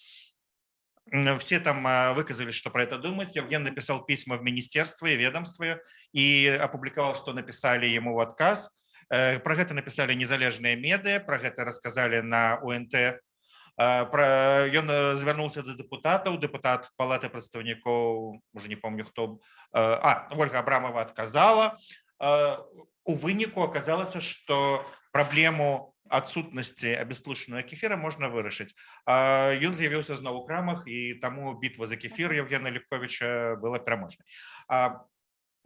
все там а, выказали, что про это думать. Евген написал письма в министерство и ведомство и опубликовал, что написали ему в отказ. Э, Про это написали незалежные медиа, про это рассказали на УНТ. Э, Про... Ён э, звярнуўся да дэпутатаў, дэпутат палаты прадстаўнікоў, уже не помню хто, э, а, Ольга Абрамова отказала. Э, У выніку аказалася, што праблему адсутнасці абестлушанага кефіра можна вырашыць. А Ён з'явіўся зноў у крамах і таму бітва за кефір Евгена Лепковича была пераможнай. А,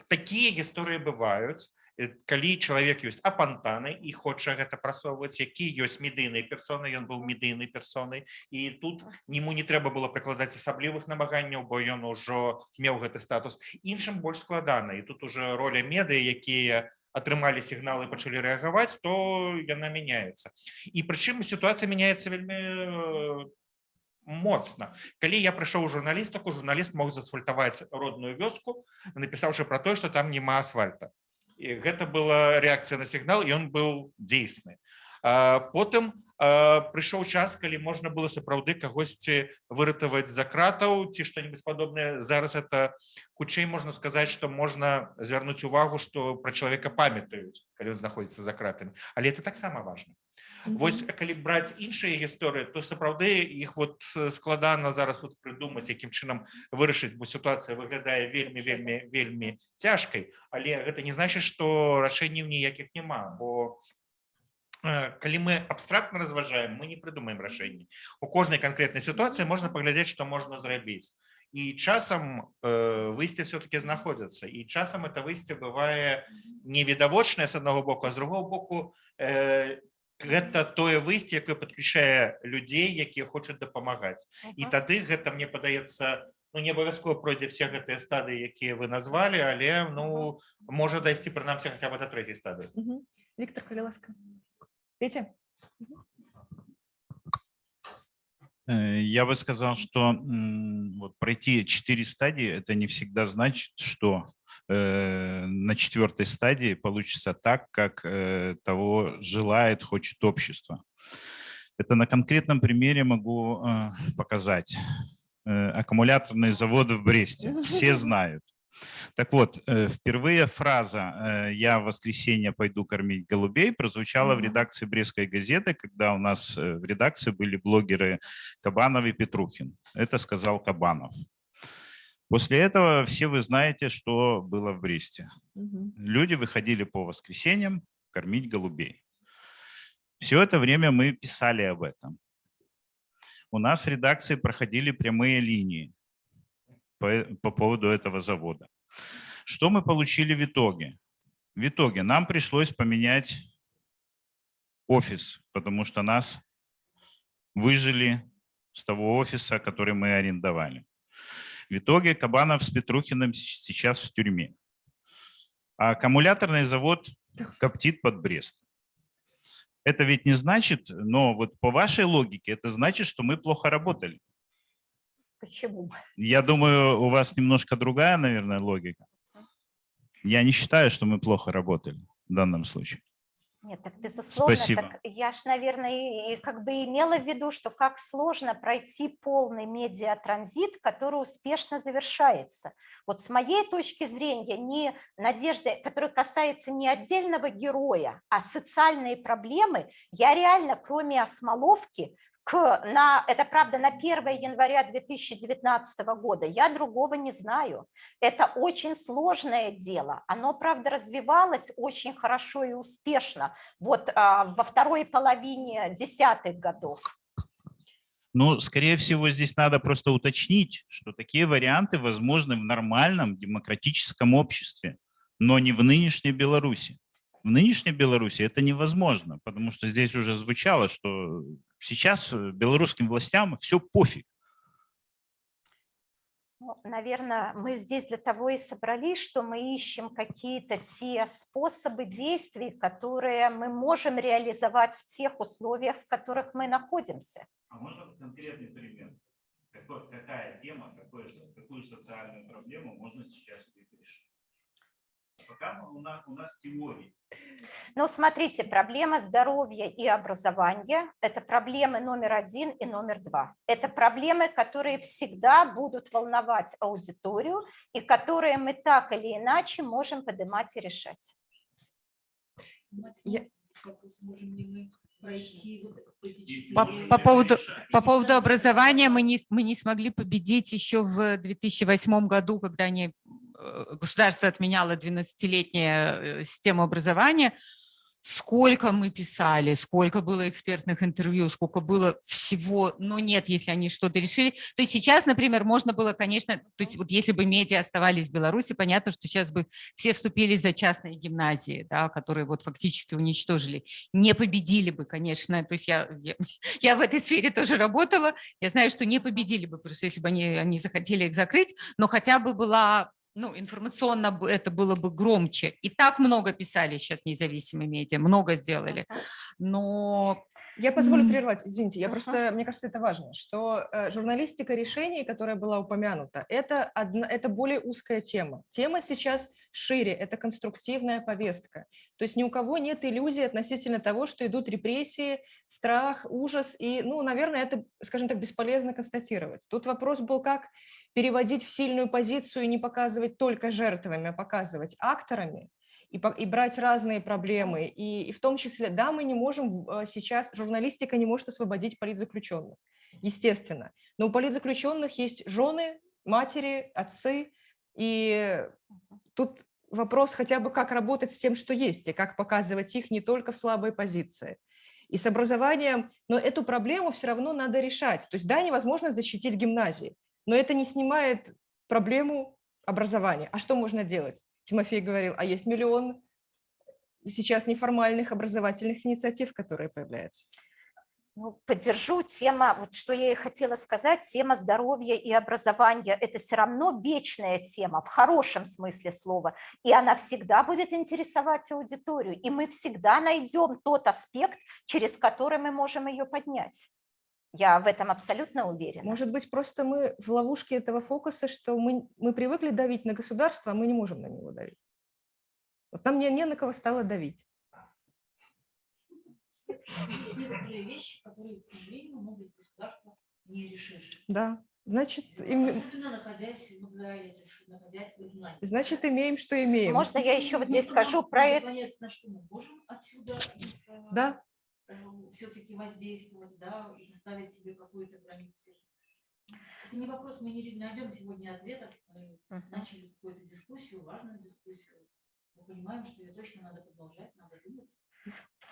Такія гісторыі бываюць, э, калі чалавек ёсць апантаны і хоча гэта прасоўваць, які ёсць медыйнай персонай, ён быў медыйнай персонай і тут нему не трэба было прыкладаць асаблівых намаганняў, бо ён ужо меў гэты статус. Іншым больш складана і тут уже роля медыа, якія атрымалі сігналы пачалі рэагаваць, то яна мяняецца. І прычым сітуацыя мяняецца вельмі э, моцна. Калі я прыйшоў у журналістыку, журналіст мог засфальтаваць родную вёску, напісаўшы пра тое, што там няма асфальта. І гэта была рэакцыя на сігнал, ён быў дзейсны. Потым а, прыйшоў час, калі можна было сапраўды кагосьці выратаваць за кратаў ці што-нибудь падобнае. Зараз это хутчэй можна сказаць, што можна звярнуць увагу, што пра чалавека памятаюць, калі ён знаходзіцца за кратамі. Але это таксама важна. Вось калі браць іншыя гісторыі, то сапраўды іх вот э, складана зараз вот прыдумаць, якім чынам вырашыць, бо сітуацыя выглядае вельмі вельмі вельмі цяжкай, але гэта не значыць, што рашэнняў ніякіх няма, бо э, калі мы абстрактна разважаем мы не прыдумаем рашэнні у кожнай канкрэтнай сітуацыі можна паглядзець што можна зрабіць і часам э, выйсце все-таки знаходзяцца і часам это выйсце бывае невідавочнае з аднаго боку а з другого боку э, гэта тое выйсце якое подключае людзей якія хочуць дапамагаць і тады гэта мне падаецца ну, не абавязкова пройдзе все гэтыя стадыі якія вы назвалі але ну можа дайсці прынамсі хаця бы да трэцяй стадыі Мгм. Виктор Калиласка. Петя? Э, Я бы сказал, что вот пройти четыре стадии, это не всегда значит, что э, на четвертой стадии получится так, как э, того желает, хочет общество. Это на конкретном примере могу э, показать. Э, Аккумуляторные заводы в Бресте. Все знают. Так вот, э, впервые фраза э, «я в воскресенье пойду кормить голубей» прозвучала в редакции Брестской газеты, когда у нас э, в редакции были блогеры Кабанов и Петрухин. Это сказал Кабанов. После этого все вы знаете, что было в Бресте. Люди выходили по воскресеньям кормить голубей. Все это время мы писали об этом. У нас в редакции проходили прямые линии по, по поводу этого завода. Что мы получили в итоге? В итоге нам пришлось поменять офис, потому что нас выжили с того офиса, который мы арендовали. В итоге Кабанов с Петрухиным сейчас в тюрьме. А аккумуляторный завод коптит под Брест. Это ведь не значит, но вот по вашей логике, это значит, что мы плохо работали. Почему? Я думаю, у вас немножко другая, наверное, логика. Я не считаю, что мы плохо работали в данном случае. Нет, так безусловно, Спасибо. так я ж, наверное, и, и как бы имела в виду, что как сложно пройти полный медиатранзит, который успешно завершается. Вот с моей точки зрения, не надежда, которая касается не отдельного героя, а социальные проблемы, я реально, кроме осмоловки, на, это правда на 1 января 2019 года, я другого не знаю. Это очень сложное дело. Оно, правда, развивалось очень хорошо и успешно вот а, во второй половине десятых годов. Ну, скорее всего, здесь надо просто уточнить, что такие варианты возможны в нормальном демократическом обществе, но не в нынешней Беларуси. В нынешней Беларуси это невозможно, потому что здесь уже звучало, что сейчас э, белорусским властям все пофиг. Ну, наверное, мы здесь для того и собрались, что мы ищем какие-то те способы действий, которые мы можем реализовать в тех условиях, в которых мы находимся. А можно конкретный пример? какая тема, какую социальную проблему можно сейчас решить? Пока у нас, у нас теории. Ну, смотрите, проблема здоровья и образования – это проблемы номер один и номер два. Это проблемы, которые всегда будут волновать аудиторию и которые мы так или иначе можем поднимать и решать. Я- По, по поводу, по поводу образования мы не, мы не смогли победить еще в 2008 году, когда они, государство отменяло 12-летнюю систему образования. Сколько мы писали, сколько было экспертных интервью, сколько было всего, но нет, если они что-то решили. То есть сейчас, например, можно было, конечно, то есть вот если бы медиа оставались в Беларуси, понятно, что сейчас бы все вступили за частные гимназии, да, которые вот фактически уничтожили не победили бы, конечно. То есть я, я, я в этой сфере тоже работала. Я знаю, что не победили бы, просто если бы они, они захотели их закрыть, но хотя бы была, ну, информационно это было бы громче. И так много писали сейчас независимые медиа, много сделали. Но Я позволю прервать, извините, я Ага. просто, мне кажется, это важно, что э, журналистика решений, которая была упомянута, это, одна, это более узкая тема. Тема сейчас шире, это конструктивная повестка. То есть ни у кого нет иллюзий относительно того, что идут репрессии, страх, ужас, и, ну, наверное, это, скажем так, бесполезно констатировать. Тут вопрос был, как переводить в сильную позицию и не показывать только жертвами, а показывать акторами, и, и брать разные проблемы. И, и в том числе, да, мы не можем э, сейчас, журналистика не может освободить политзаключенных, естественно. Но у политзаключенных есть жены, матери, отцы. И тут вопрос хотя бы, как работать с тем, что есть, и как показывать их не только в слабой позиции. И с образованием, но эту проблему все равно надо решать. То есть да, невозможно защитить гимназии, но это не снимает проблему образования. А что можно делать? Тимофей говорил, а есть миллион сейчас неформальных образовательных инициатив, которые появляются. Ну, поддержу тема, вот что я и хотела сказать, тема здоровья и образования – это все равно вечная тема в хорошем смысле слова, и она всегда будет интересовать аудиторию, и мы всегда найдем тот аспект, через который мы можем ее поднять. Я в этом абсолютно уверена. Может быть, просто мы в ловушке этого фокуса, что мы, мы привыкли давить на государство, а мы не можем на него давить. Вот нам не, не на кого стало давить. Вещи, которые, не решишь. Да, значит, им- в Изгнании. значит имеем, что имеем. Можно я еще вот здесь скажу про это? Да. Все-таки воздействовать, да, и ставить себе какую-то границу. Это не вопрос, мы не найдем сегодня ответов, мы начали какую-то дискуссию, важную дискуссию. Мы понимаем, что ее точно надо продолжать, надо думать.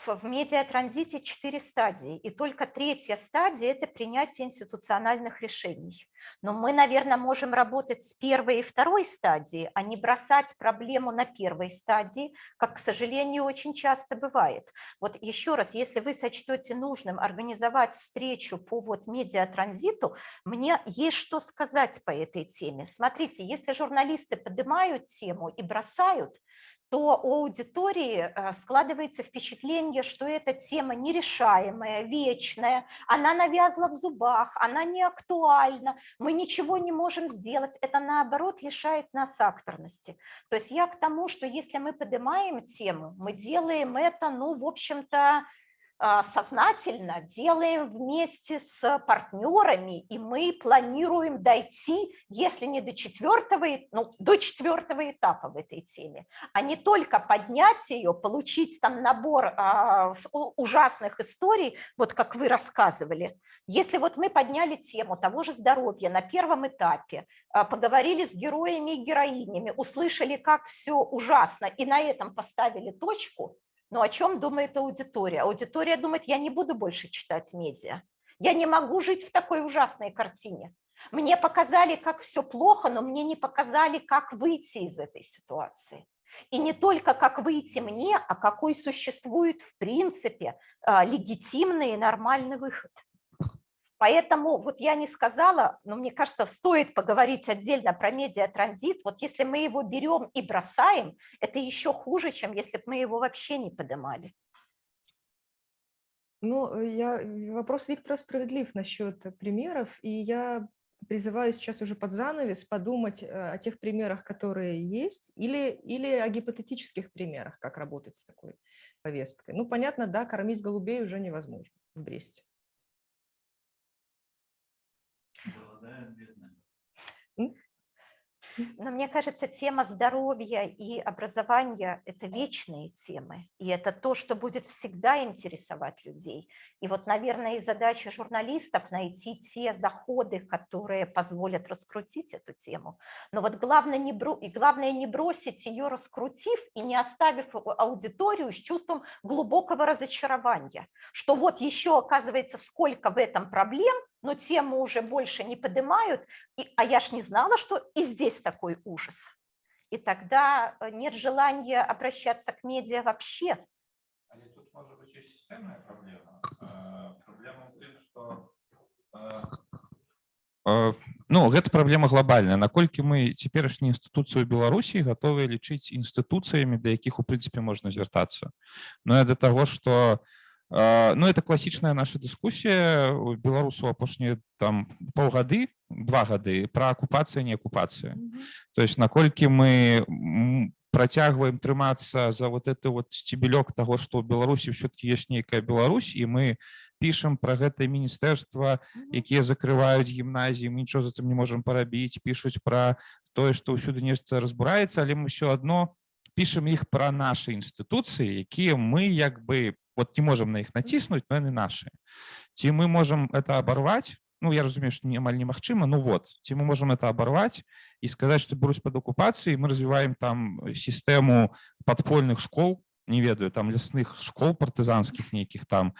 В медиатранзите четыре стадии, и только третья стадия – это принятие институциональных решений. Но мы, наверное, можем работать с первой и второй стадии, а не бросать проблему на первой стадии, как, к сожалению, очень часто бывает. Вот еще раз, если вы сочтете нужным организовать встречу по вот медиатранзиту, мне есть что сказать по этой теме. Смотрите, если журналисты поднимают тему и бросают, то у аудитории э, складывается впечатление, что эта тема нерешаемая, вечная, она навязла в зубах, она не актуальна, мы ничего не можем сделать. Это, наоборот, лишает нас акторности. То есть я к тому, что если мы поднимаем тему, мы делаем это, ну, в общем-то, сознательно делаем вместе с партнерами, и мы планируем дойти, если не до четвертого, ну, до четвертого этапа в этой теме, а не только поднять ее, получить там набор а, ужасных историй, вот как вы рассказывали. Если вот мы подняли тему того же здоровья на первом этапе, а, поговорили с героями и героинями, услышали, как все ужасно, и на этом поставили точку, но о чем думает аудитория? Аудитория думает, я не буду больше читать медиа. Я не могу жить в такой ужасной картине. Мне показали, как все плохо, но мне не показали, как выйти из этой ситуации. И не только как выйти мне, а какой существует в принципе а, легитимный и нормальный выход. Поэтому вот я не сказала, но мне кажется, стоит поговорить отдельно про медиатранзит. Вот если мы его берем и бросаем, это еще хуже, чем если бы мы его вообще не поднимали. Ну, э, я, э, вопрос Виктора справедлив насчет э, примеров, и я призываю сейчас уже под занавес подумать о тех примерах, которые есть, или, или о гипотетических примерах, как работать с такой повесткой. Ну, понятно, да, кормить голубей уже невозможно в Бресте. Но мне кажется, тема здоровья и образования – это вечные темы, и это то, что будет всегда интересовать людей. И вот, наверное, и задача журналистов – найти те заходы, которые позволят раскрутить эту тему. Но вот главное не, бро... и главное не бросить ее, раскрутив и не оставив а- аудиторию с чувством глубокого разочарования, что вот еще, оказывается, сколько в этом проблем, но тему уже больше не поднимают, и, а я ж не знала, что и здесь такой ужас. И тогда э, нет желания обращаться к медиа вообще. Але тут можа быць і сістэмная праблема. Э, Праблема ў тым, што ну гэта праблема глобальная наколькі мы цяперашнюю інстытуцыю Беларусі гатовыя лічыць інстытуцыямі да якіх у прынцыпе можна звяртацца Ну я да таго што ну это класічная наша дыскусія у беларусу апошнія там паўгады два гады пра акупацыю не акупацыю то есть наколькі мы м, працягваем трымацца за вот это вот сцебелёк того что ў беларусі все-таки есть нейкая Беларусь і мы пішам про гэта міністэрства якія закрываюць гімназіі мы нічого за тым не можем парабіць пішуць про тое что ўсюды нешта разбураецца але мы все одно пішам іх про наши інстытуцыі якія мы як бы вот не можем на іх націснуць но яны наши ці мы можем это оборвать ну я разумею что не амаль немагчыма ну вот ці мы можем это оборвать і сказаць что Беларусь под оккупацией мы развиваем там сістэму подпольных школ не ведаю там лясных школ партызанскіх нейкіх там Э,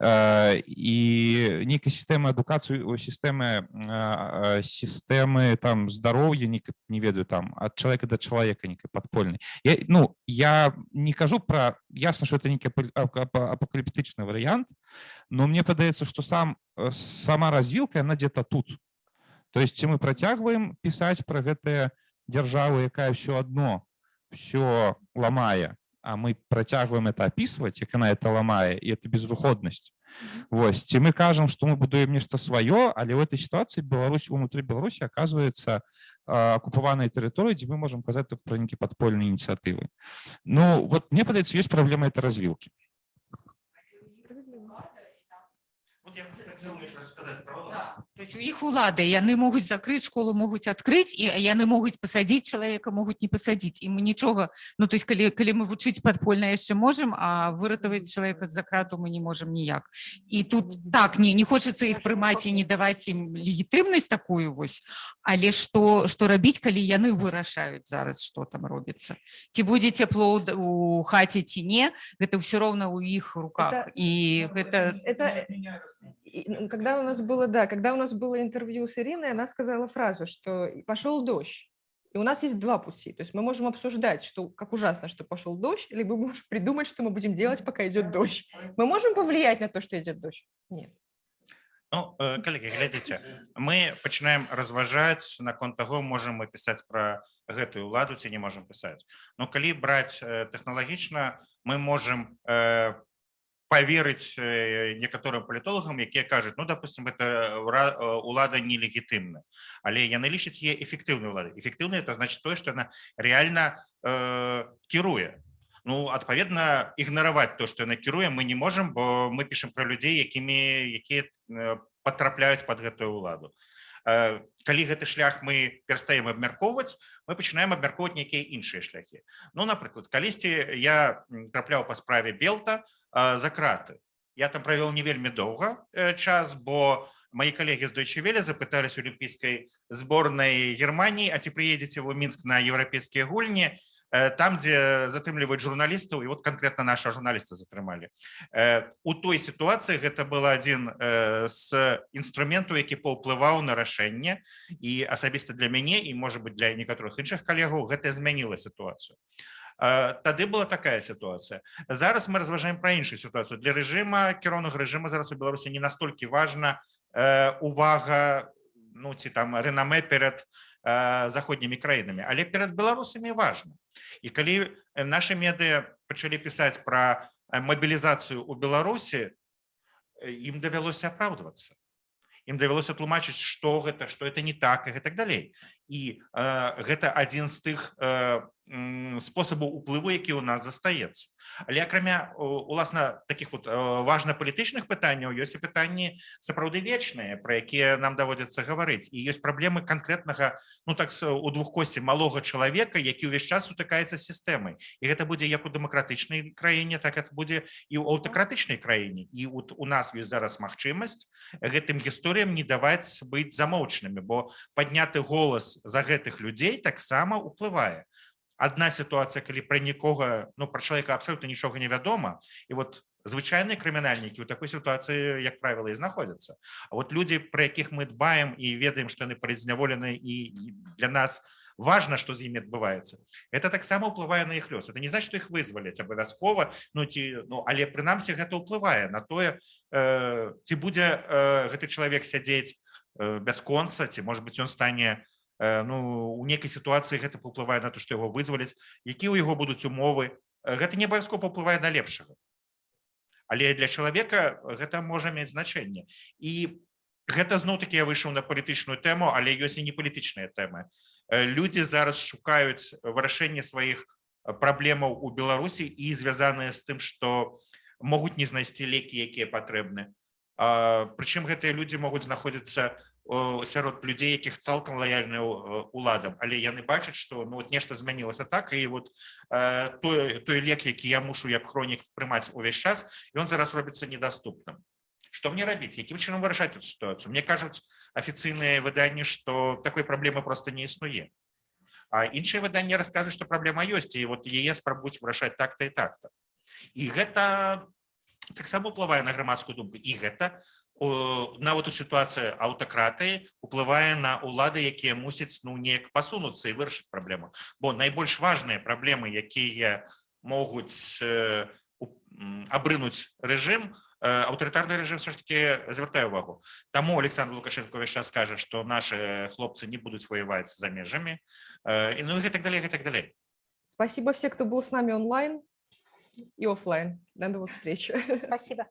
і нейкай сістэмы адукацыю сістэмы сістэмы там здароўя не не ведаю там ад чалавека да чалавека некай падпольнай я, ну я не кажу про ясна что это нейкі апокаліптычны варыянт но мне падаецца что сам сама развілка она где-то тут то есть ці мы працягваем пісаць про гэтыя дзяржавы якая все одно все ламае а мы працягваем это описывать як она это ламае и это безвыходнасць Вось ці мы кажам что мы будуем нешта сваё але в этой ситуации Беларусь унутры Беларусі оказывается оккупаванай тэрыторыі дзе мы можем казаць только про нейкі подпольныя ініцыятывы Ну вот мне падаецца есть праблема это развілки То есть у іх улады яны могуць закрыць школу могуць адкрыць і яны могуць пасадзіць чалавека могуць не пасадзіць і мы нічога Ну то есть калі калі мы вучыць падпольна яшчэ можем а выратаваць чалавека з-за крату мы не можем ніяк і тут так не не хочацца іх прымаць і не даваць ім легітымнасць такую вось але што што рабіць калі яны вырашаюць зараз что там робіцца ці будзе цепло ў д- у хаце ці не гэта ўсё роўна ў іх руках Это- і гэта Это, и, ну, когда у нас было, да, когда у нас было интервью с Ириной, она сказала фразу, что пошел дождь. И у нас есть два пути. То есть мы можем обсуждать, что как ужасно, что пошел дождь, либо мы можем придумать, что мы будем делать, пока идет дождь. Мы можем повлиять на то, что идет дождь? Нет. Ну, э, коллеги, глядзіце мы пачынаем разважаць наконт таго можам мы пісаць пра гэтую ладу ці не можам пісаць но калі браць э, тэхналагічна мы можем э, поверыць э, некаторым палітолагам якія кажуць ну допустим это ура- э, улада нелегітымна але яны лічаць е эфектыўнай улады эфектыўна это значит тое что она реально э, кіруе. Ну адпаведна ігнараваць то что яна кіруе мы не можем бо мы пішем про людзей якімі якія э, потрапляюць под гэтую уладу Э, калі гэты шлях мы перастаем абмяркоўваць мы пачынаем абмяркоўваць нейкія іншыя шляхі. Ну напрыклад калісьці я трапляў па справе белта а, за краты. Я там правёл не вельмі доўга э, час бо мои коллеги з Welle запытались олімпійскай зборнай Германии а ці прыедзеце вы мінск на еўрапейскія гульні? Э, там дзе затрымліваюць журналістаў і вот конкретно наша журналіста затрымалі Э, у той сітуацыі гэта был адзін э, з інструментаў які паўплываў на рашэнне і асабіста для мяне і может быть для некаторых іншых калегаў гэта змяніла сітуацыю. Э, тады была такая сітуацыя. Зараз мы разважаем пра іншую сітуацыю. Для рэжыма кіроўнага рэжыма зараз у беларусі не настолькі важна э, увага ну ці там рэнамэ перад э, заходнімі краінамі. Але перад беларусамі важна і калі э, наши медыа пачалі пісаць пра э, мабілізацыю у беларусі э, ім давялося апраўдвацца ім давялося тлумачыць што гэта што это не так і гэтак далей і э, гэта адзін з тых э, спосабаў уплыву які у нас застаецца але акрамя уласна таких вот важна палітычных пытанняў ёсць і пытанні сапраўды вечныя про якія нам даводзіцца гаварыць. І ёсць праблемы конкретнага ну так у двухкосці малога чалавека які ўвесь час сутыкаецца з сістэмай. І гэта будзе як у дэмакратычнай краіне так это будзе і ў аўтакратычнай краіне. І вот у нас ёсць зараз магчымасць гэтым гісторыям не даваць быць замоўчанымі бо падняты голас за гэтых людзей таксама уплывае одна сітуацыя калі пра нікога ну пра чалавека абсолютно нічога не вядома і вот звычайныя крымінальнікі ў такой сітуацыі як правіла і знаходзяцца А вот людзі пра якіх мы дбаем і ведаем што яны палідзняволены і і для нас важна што з імі адбываецца это таксама ўплывае на іх лёс. Это не значит што іх вызваляць абавязкова ну ці ну але прынамсі гэта ўплывае на тое э, ці будзе э, гэты чалавек сядзець э, бясконца ці может быть ён стане э, ну у нейкай сітуацыі гэта паўплывае на то што яго вызваляць які ў яго будуць умовы гэта не абавязкова паўплывае на лепшага але для чалавека гэта можа мець значэнне і гэта зноў-таки я выйшаў на палітычную тэму але ёсць і не палітычныя тэмы людзі зараз шукаюць вырашэнне сваіх праблемаў у беларусі і звязаныя з тым што могуць не знайсці лекі якія патрэбны прычым гэтыя людзі могуць знаходзіцца о, сярод людзей якіх цалкам лаяльныя ў- уладам але яны бачаць што ну вот нешта змянілася так і вот э, той той лек які я мушу як хронік прымаць увесь час ён зараз робіцца недаступным што мне рабіць якім чынам вырашаць эту сітуацыю мне кажуць афіцыйныя выданні што такой праблемы просто не існуе а іншыя выданні расказваюць што праблема ёсць і вот яе спрабуюць вырашаць так-то і так-то і гэта таксама ўплывае на грамадскую думку і гэта о, нават у сітуацыі аўтакратыі уплывае на ўлады якія мусяць ну неяк пасунуцца і вырашыць праблему бо найбольш важныя праблемы якія могуць э, у- м, абрынуць рэжым аўтарытарны рэжым все ж таки звяртае увагу таму александр лукашенко ўвесь час скажа што нашы хлопцы не будуць ваяваць за межамі э, і ну і гэтак далей гэтак далей Спасибо всем, кто был с нами онлайн и оффлайн. До новых встреч. Спасибо.